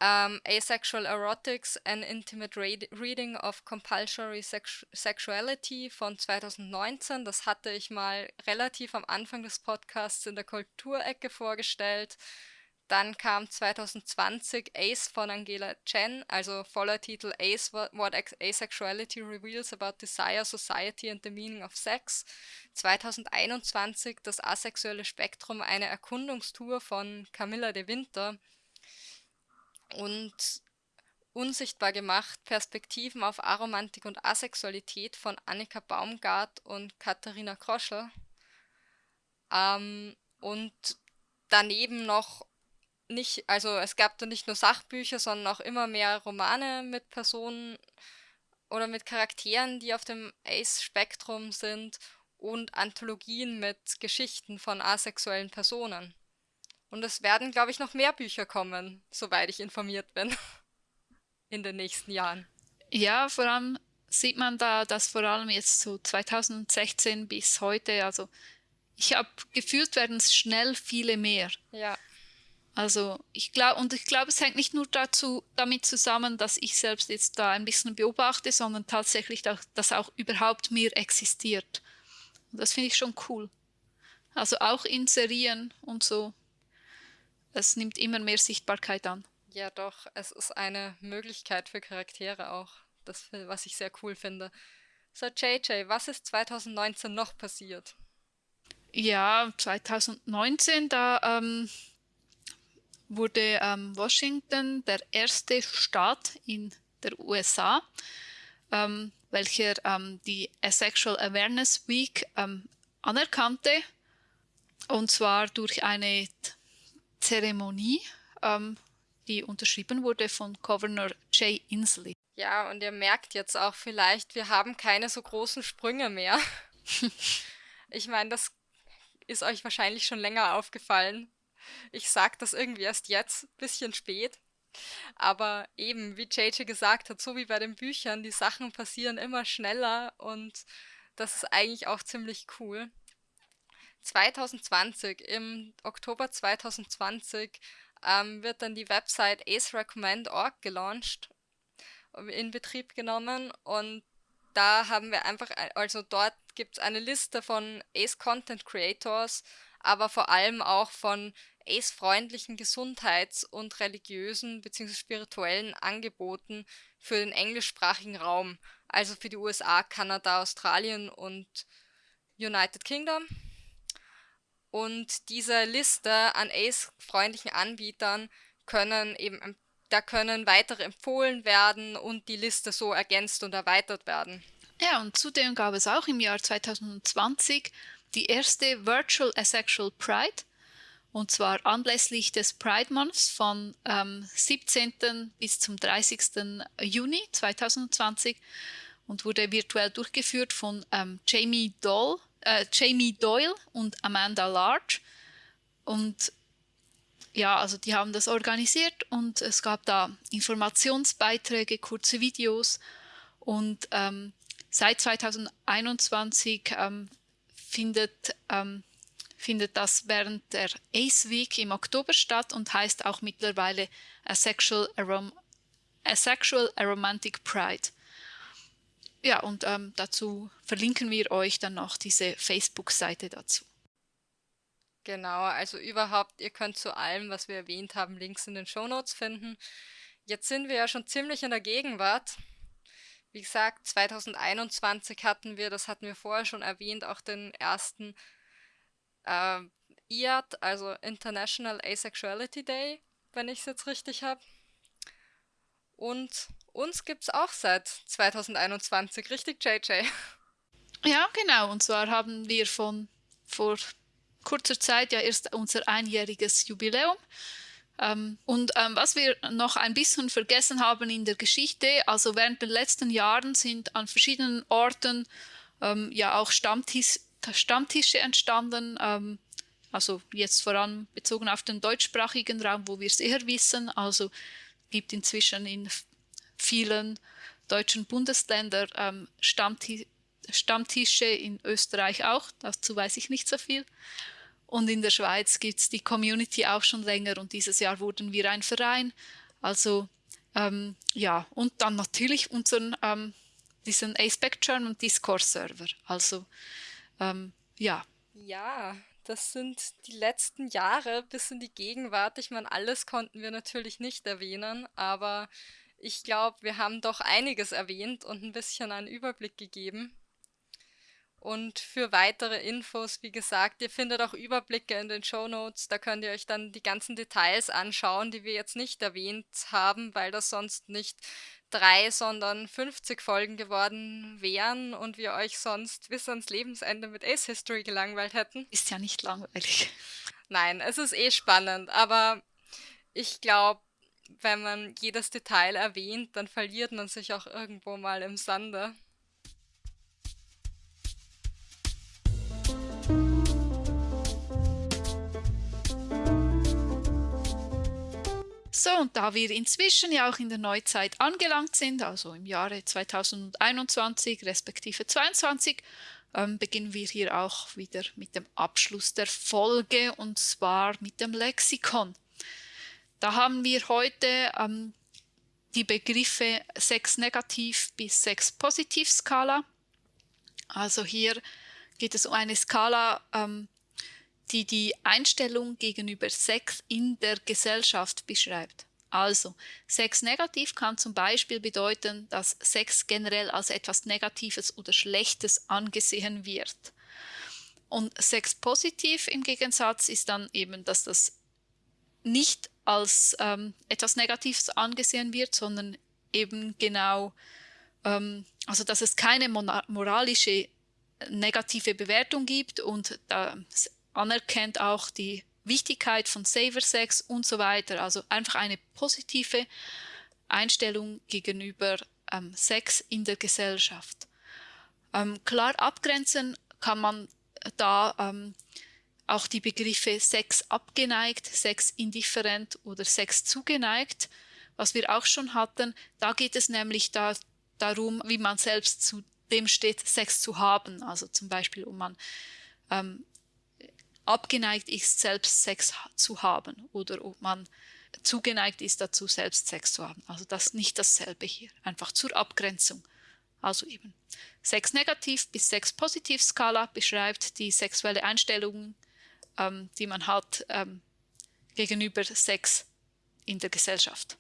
um, Asexual Erotics, An Intimate Reading of Compulsory Sex Sexuality von 2019. Das hatte ich mal relativ am Anfang des Podcasts in der Kulturecke vorgestellt. Dann kam 2020 Ace von Angela Chen, also voller Titel Ace, What Asexuality Reveals About Desire, Society and the Meaning of Sex. 2021 das asexuelle Spektrum, eine Erkundungstour von Camilla de Winter. Und Unsichtbar gemacht, Perspektiven auf Aromantik und Asexualität von Annika Baumgart und Katharina Kroschel. Ähm, und daneben noch nicht, also es gab da nicht nur Sachbücher, sondern auch immer mehr Romane mit Personen oder mit Charakteren, die auf dem Ace-Spektrum sind und Anthologien mit Geschichten von asexuellen Personen. Und es werden, glaube ich, noch mehr Bücher kommen, soweit ich informiert bin, <laughs> in den nächsten Jahren. Ja, vor allem sieht man da, dass vor allem jetzt so 2016 bis heute, also ich habe gefühlt werden es schnell viele mehr. Ja. Also ich glaube, und ich glaube, es hängt nicht nur dazu, damit zusammen, dass ich selbst jetzt da ein bisschen beobachte, sondern tatsächlich, auch, dass auch überhaupt mehr existiert. Und das finde ich schon cool. Also auch inserieren und so. Es nimmt immer mehr Sichtbarkeit an. Ja, doch, es ist eine Möglichkeit für Charaktere auch, das, was ich sehr cool finde. So, JJ, was ist 2019 noch passiert? Ja, 2019, da ähm, wurde ähm, Washington der erste Staat in der USA, ähm, welcher ähm, die Asexual Awareness Week ähm, anerkannte, und zwar durch eine Zeremonie, ähm, die unterschrieben wurde von Governor Jay Inslee. Ja, und ihr merkt jetzt auch vielleicht, wir haben keine so großen Sprünge mehr. <laughs> ich meine, das ist euch wahrscheinlich schon länger aufgefallen. Ich sag das irgendwie erst jetzt, bisschen spät. Aber eben, wie JJ gesagt hat, so wie bei den Büchern, die Sachen passieren immer schneller und das ist eigentlich auch ziemlich cool. 2020, im Oktober 2020, ähm, wird dann die Website acerecommend.org gelauncht, in Betrieb genommen und da haben wir einfach, also dort gibt es eine Liste von Ace Content Creators, aber vor allem auch von ACE-freundlichen Gesundheits- und religiösen bzw. spirituellen Angeboten für den englischsprachigen Raum, also für die USA, Kanada, Australien und United Kingdom. Und diese Liste an ACE-freundlichen Anbietern können eben, da können weitere empfohlen werden und die Liste so ergänzt und erweitert werden. Ja, und zudem gab es auch im Jahr 2020 die erste Virtual Asexual Pride, und zwar anlässlich des Pride Months von ähm, 17. bis zum 30. Juni 2020 und wurde virtuell durchgeführt von ähm, Jamie, Doll, äh, Jamie Doyle und Amanda Large. Und ja, also die haben das organisiert und es gab da Informationsbeiträge, kurze Videos und ähm, seit 2021 ähm, findet ähm, findet das während der Ace Week im Oktober statt und heißt auch mittlerweile Asexual, Arom Asexual Aromantic Pride. Ja, und ähm, dazu verlinken wir euch dann noch diese Facebook-Seite dazu. Genau, also überhaupt, ihr könnt zu allem, was wir erwähnt haben, Links in den Show Notes finden. Jetzt sind wir ja schon ziemlich in der Gegenwart. Wie gesagt, 2021 hatten wir, das hatten wir vorher schon erwähnt, auch den ersten äh, IAD, also International Asexuality Day, wenn ich es jetzt richtig habe. Und uns gibt es auch seit 2021, richtig, JJ? Ja, genau. Und zwar haben wir von vor kurzer Zeit ja erst unser einjähriges Jubiläum Ähm, und ähm, was wir noch ein bisschen vergessen haben in der Geschichte, also während den letzten Jahren sind an verschiedenen Orten ähm, ja auch Stammtisch, Stammtische entstanden, ähm, also jetzt vor allem bezogen auf den deutschsprachigen Raum, wo wir es eher wissen. Also gibt inzwischen in vielen deutschen Bundesländern ähm, Stammti Stammtische, in Österreich auch, dazu weiß ich nicht so viel. Und in der Schweiz gibt es die Community auch schon länger und dieses Jahr wurden wir ein Verein. Also ähm, ja, und dann natürlich unseren, ähm, diesen Aspect German Discourse Server. Also ähm, ja. Ja, das sind die letzten Jahre bis in die Gegenwart. Ich meine, alles konnten wir natürlich nicht erwähnen, aber ich glaube, wir haben doch einiges erwähnt und ein bisschen einen Überblick gegeben. Und für weitere Infos, wie gesagt, ihr findet auch Überblicke in den Show Notes. Da könnt ihr euch dann die ganzen Details anschauen, die wir jetzt nicht erwähnt haben, weil das sonst nicht drei, sondern 50 Folgen geworden wären und wir euch sonst bis ans Lebensende mit Ace History gelangweilt hätten. Ist ja nicht langweilig. Nein, es ist eh spannend, aber ich glaube, wenn man jedes Detail erwähnt, dann verliert man sich auch irgendwo mal im Sande. So, und da wir inzwischen ja auch in der Neuzeit angelangt sind, also im Jahre 2021 respektive 2022, ähm, beginnen wir hier auch wieder mit dem Abschluss der Folge und zwar mit dem Lexikon. Da haben wir heute ähm, die Begriffe Sex negativ bis Sex positiv Skala. Also hier geht es um eine Skala, ähm, die die Einstellung gegenüber Sex in der Gesellschaft beschreibt. Also, Sex negativ kann zum Beispiel bedeuten, dass Sex generell als etwas Negatives oder Schlechtes angesehen wird. Und Sex positiv im Gegensatz ist dann eben, dass das nicht als ähm, etwas Negatives angesehen wird, sondern eben genau, ähm, also dass es keine moralische negative Bewertung gibt und da anerkennt auch die Wichtigkeit von Saver Sex und so weiter. Also einfach eine positive Einstellung gegenüber ähm, Sex in der Gesellschaft. Ähm, klar abgrenzen kann man da ähm, auch die Begriffe Sex abgeneigt, Sex indifferent oder Sex zugeneigt, was wir auch schon hatten. Da geht es nämlich da, darum, wie man selbst zu dem steht, Sex zu haben. Also zum Beispiel, um man ähm, abgeneigt ist, selbst Sex zu haben oder ob man zugeneigt ist dazu, selbst Sex zu haben. Also das nicht dasselbe hier, einfach zur Abgrenzung. Also eben Sex negativ bis Sex positiv Skala beschreibt die sexuelle Einstellung, ähm, die man hat ähm, gegenüber Sex in der Gesellschaft.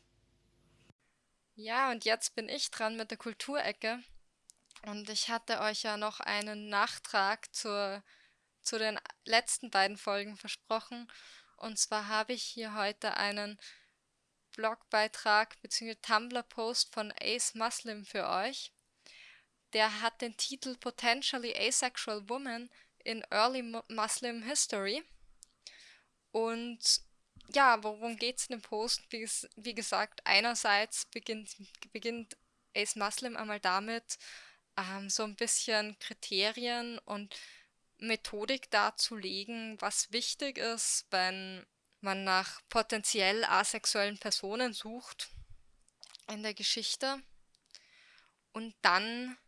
Ja, und jetzt bin ich dran mit der Kulturecke. Und ich hatte euch ja noch einen Nachtrag zur zu den letzten beiden Folgen versprochen. Und zwar habe ich hier heute einen Blogbeitrag bzw. Tumblr-Post von Ace Muslim für euch. Der hat den Titel Potentially Asexual Woman in Early Muslim History. Und ja, worum geht es in dem Post? Wie, wie, gesagt, einerseits beginnt, beginnt Ace Muslim einmal damit, ähm, so ein bisschen Kriterien und Methodik darzulegen, was wichtig ist, wenn man nach potenziell asexuellen Personen sucht in der Geschichte. Und dann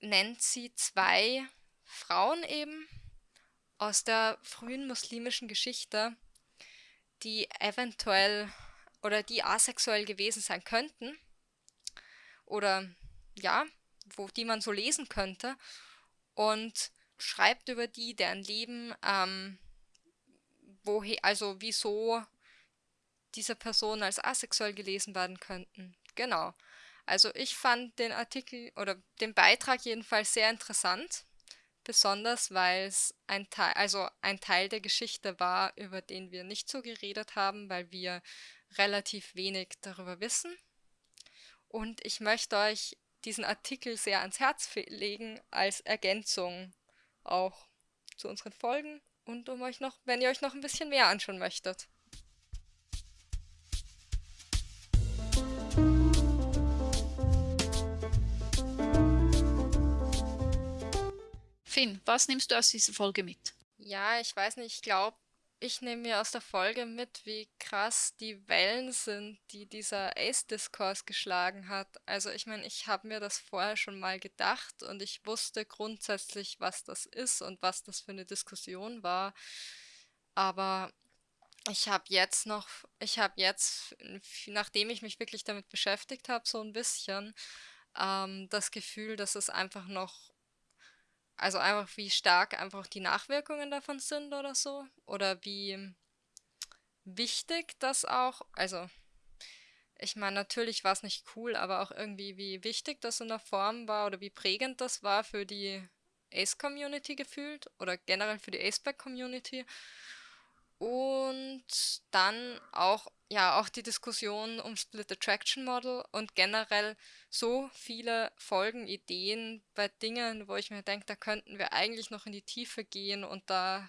nennt sie zwei Frauen eben aus der frühen muslimischen Geschichte, die eventuell oder die asexuell gewesen sein könnten oder ja, wo die man so lesen könnte und schreibt über die, deren Leben, ähm, woher, also wieso diese Personen als asexuell gelesen werden könnten. Genau. Also ich fand den Artikel oder den Beitrag jedenfalls sehr interessant, besonders weil es ein Teil, also ein Teil der Geschichte war, über den wir nicht so geredet haben, weil wir relativ wenig darüber wissen. Und ich möchte euch diesen Artikel sehr ans Herz legen als Ergänzung auch zu unseren Folgen und um euch noch, wenn ihr euch noch ein bisschen mehr anschauen möchtet. Finn, was nimmst du aus dieser Folge mit? Ja, ich weiß nicht, ich glaube, ich nehme mir aus der Folge mit, wie krass die Wellen sind, die dieser Ace-Diskurs geschlagen hat. Also ich meine, ich habe mir das vorher schon mal gedacht und ich wusste grundsätzlich, was das ist und was das für eine Diskussion war. Aber ich habe jetzt noch, ich habe jetzt, nachdem ich mich wirklich damit beschäftigt habe, so ein bisschen ähm, das Gefühl, dass es einfach noch also einfach, wie stark einfach die Nachwirkungen davon sind oder so. Oder wie wichtig das auch, also ich meine, natürlich war es nicht cool, aber auch irgendwie, wie wichtig das in der Form war oder wie prägend das war für die Ace-Community gefühlt oder generell für die Aceback-Community. Und dann auch, ja, auch die Diskussion um Split Attraction Model und generell so viele Folgenideen bei Dingen, wo ich mir denke, da könnten wir eigentlich noch in die Tiefe gehen und da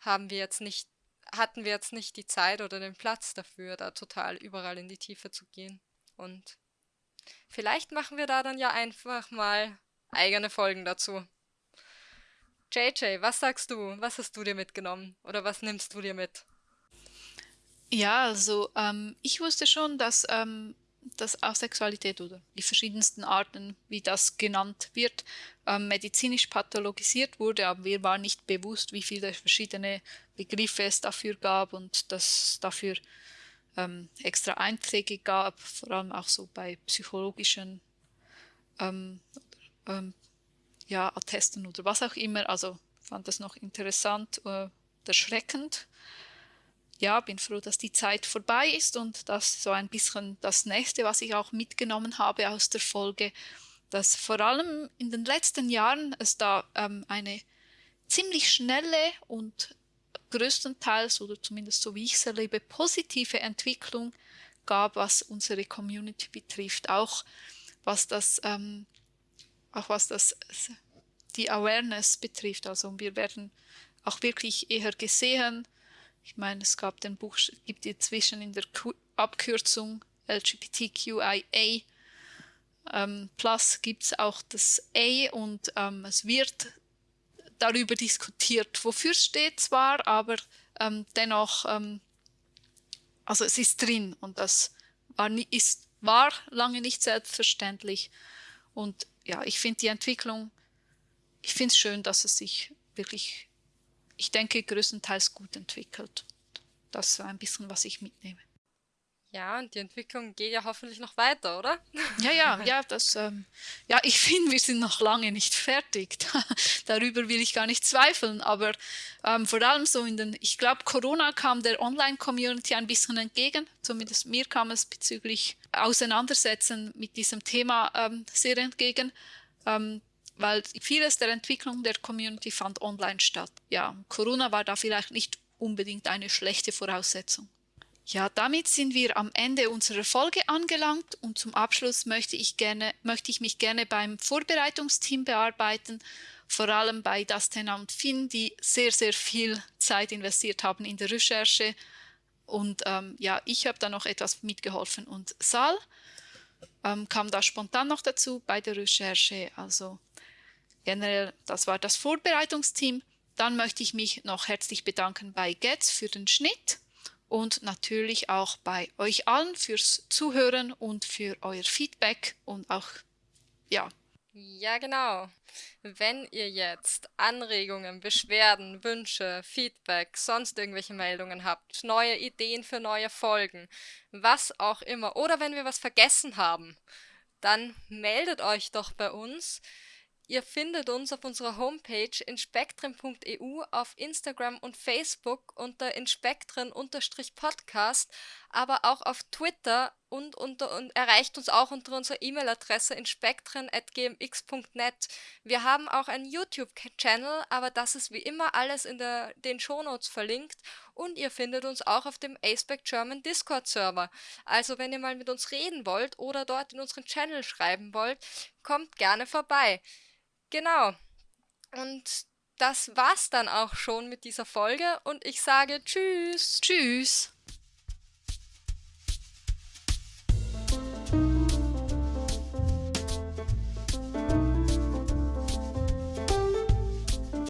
haben wir jetzt nicht, hatten wir jetzt nicht die Zeit oder den Platz dafür, da total überall in die Tiefe zu gehen. Und vielleicht machen wir da dann ja einfach mal eigene Folgen dazu. JJ, was sagst du? Was hast du dir mitgenommen? Oder was nimmst du dir mit? Ja, also ähm, ich wusste schon, dass, ähm, dass auch Sexualität oder die verschiedensten Arten, wie das genannt wird, ähm, medizinisch pathologisiert wurde, aber mir war nicht bewusst, wie viele verschiedene Begriffe es dafür gab und dass dafür ähm, extra Einträge gab, vor allem auch so bei psychologischen ähm, ähm, ja, Attesten oder was auch immer. Also fand das noch interessant, äh, erschreckend. Ja, bin froh, dass die Zeit vorbei ist und das so ein bisschen das nächste, was ich auch mitgenommen habe aus der Folge, dass vor allem in den letzten Jahren es da ähm, eine ziemlich schnelle und größtenteils oder zumindest so wie ich es erlebe, positive Entwicklung gab, was unsere Community betrifft, auch was das ähm, auch was das die Awareness betrifft. Also wir werden auch wirklich eher gesehen. Ich meine, es gab den Buch, gibt inzwischen in der Abkürzung LGBTQIA ähm, Plus gibt es auch das A und ähm, es wird darüber diskutiert, wofür es steht zwar, aber ähm, dennoch, ähm, also es ist drin und das war, ist, war lange nicht selbstverständlich. Und ja, ich finde die Entwicklung, ich finde es schön, dass es sich wirklich, ich denke, größtenteils gut entwickelt. Das ist ein bisschen, was ich mitnehme. Ja, und die Entwicklung geht ja hoffentlich noch weiter, oder? Ja, ja, <laughs> ja, das, ähm, ja, ich <laughs> finde, wir sind noch lange nicht fertig. <laughs> Darüber will ich gar nicht zweifeln, aber ähm, vor allem so in den, ich glaube, Corona kam der Online-Community ein bisschen entgegen. Zumindest mir kam es bezüglich Auseinandersetzen mit diesem Thema ähm, sehr entgegen. Ähm, weil vieles der Entwicklung der Community fand online statt. Ja, Corona war da vielleicht nicht unbedingt eine schlechte Voraussetzung. Ja, damit sind wir am Ende unserer Folge angelangt und zum Abschluss möchte ich, gerne, möchte ich mich gerne beim Vorbereitungsteam bearbeiten, vor allem bei Dastena und Finn, die sehr, sehr viel Zeit investiert haben in der Recherche. Und ähm, ja, ich habe da noch etwas mitgeholfen und Sal ähm, kam da spontan noch dazu bei der Recherche. Also generell, das war das Vorbereitungsteam. Dann möchte ich mich noch herzlich bedanken bei Getz für den Schnitt und natürlich auch bei euch allen fürs Zuhören und für euer Feedback und auch, ja. Ja, genau. Wenn ihr jetzt Anregungen, Beschwerden, Wünsche, Feedback, sonst irgendwelche Meldungen habt, neue Ideen für neue Folgen, was auch immer, oder wenn wir was vergessen haben, dann meldet euch doch bei uns. Ihr findet uns auf unserer Homepage inspektren.eu, auf Instagram und Facebook unter inspektren-podcast, aber auch auf Twitter und, unter, und erreicht uns auch unter unserer E-Mail-Adresse inspektren.gmx.net. Wir haben auch einen YouTube-Channel, aber das ist wie immer alles in der, den Shownotes verlinkt und ihr findet uns auch auf dem Aceback German Discord-Server. Also wenn ihr mal mit uns reden wollt oder dort in unseren Channel schreiben wollt, kommt gerne vorbei. Genau. Und das war's dann auch schon mit dieser Folge und ich sage Tschüss. Tschüss.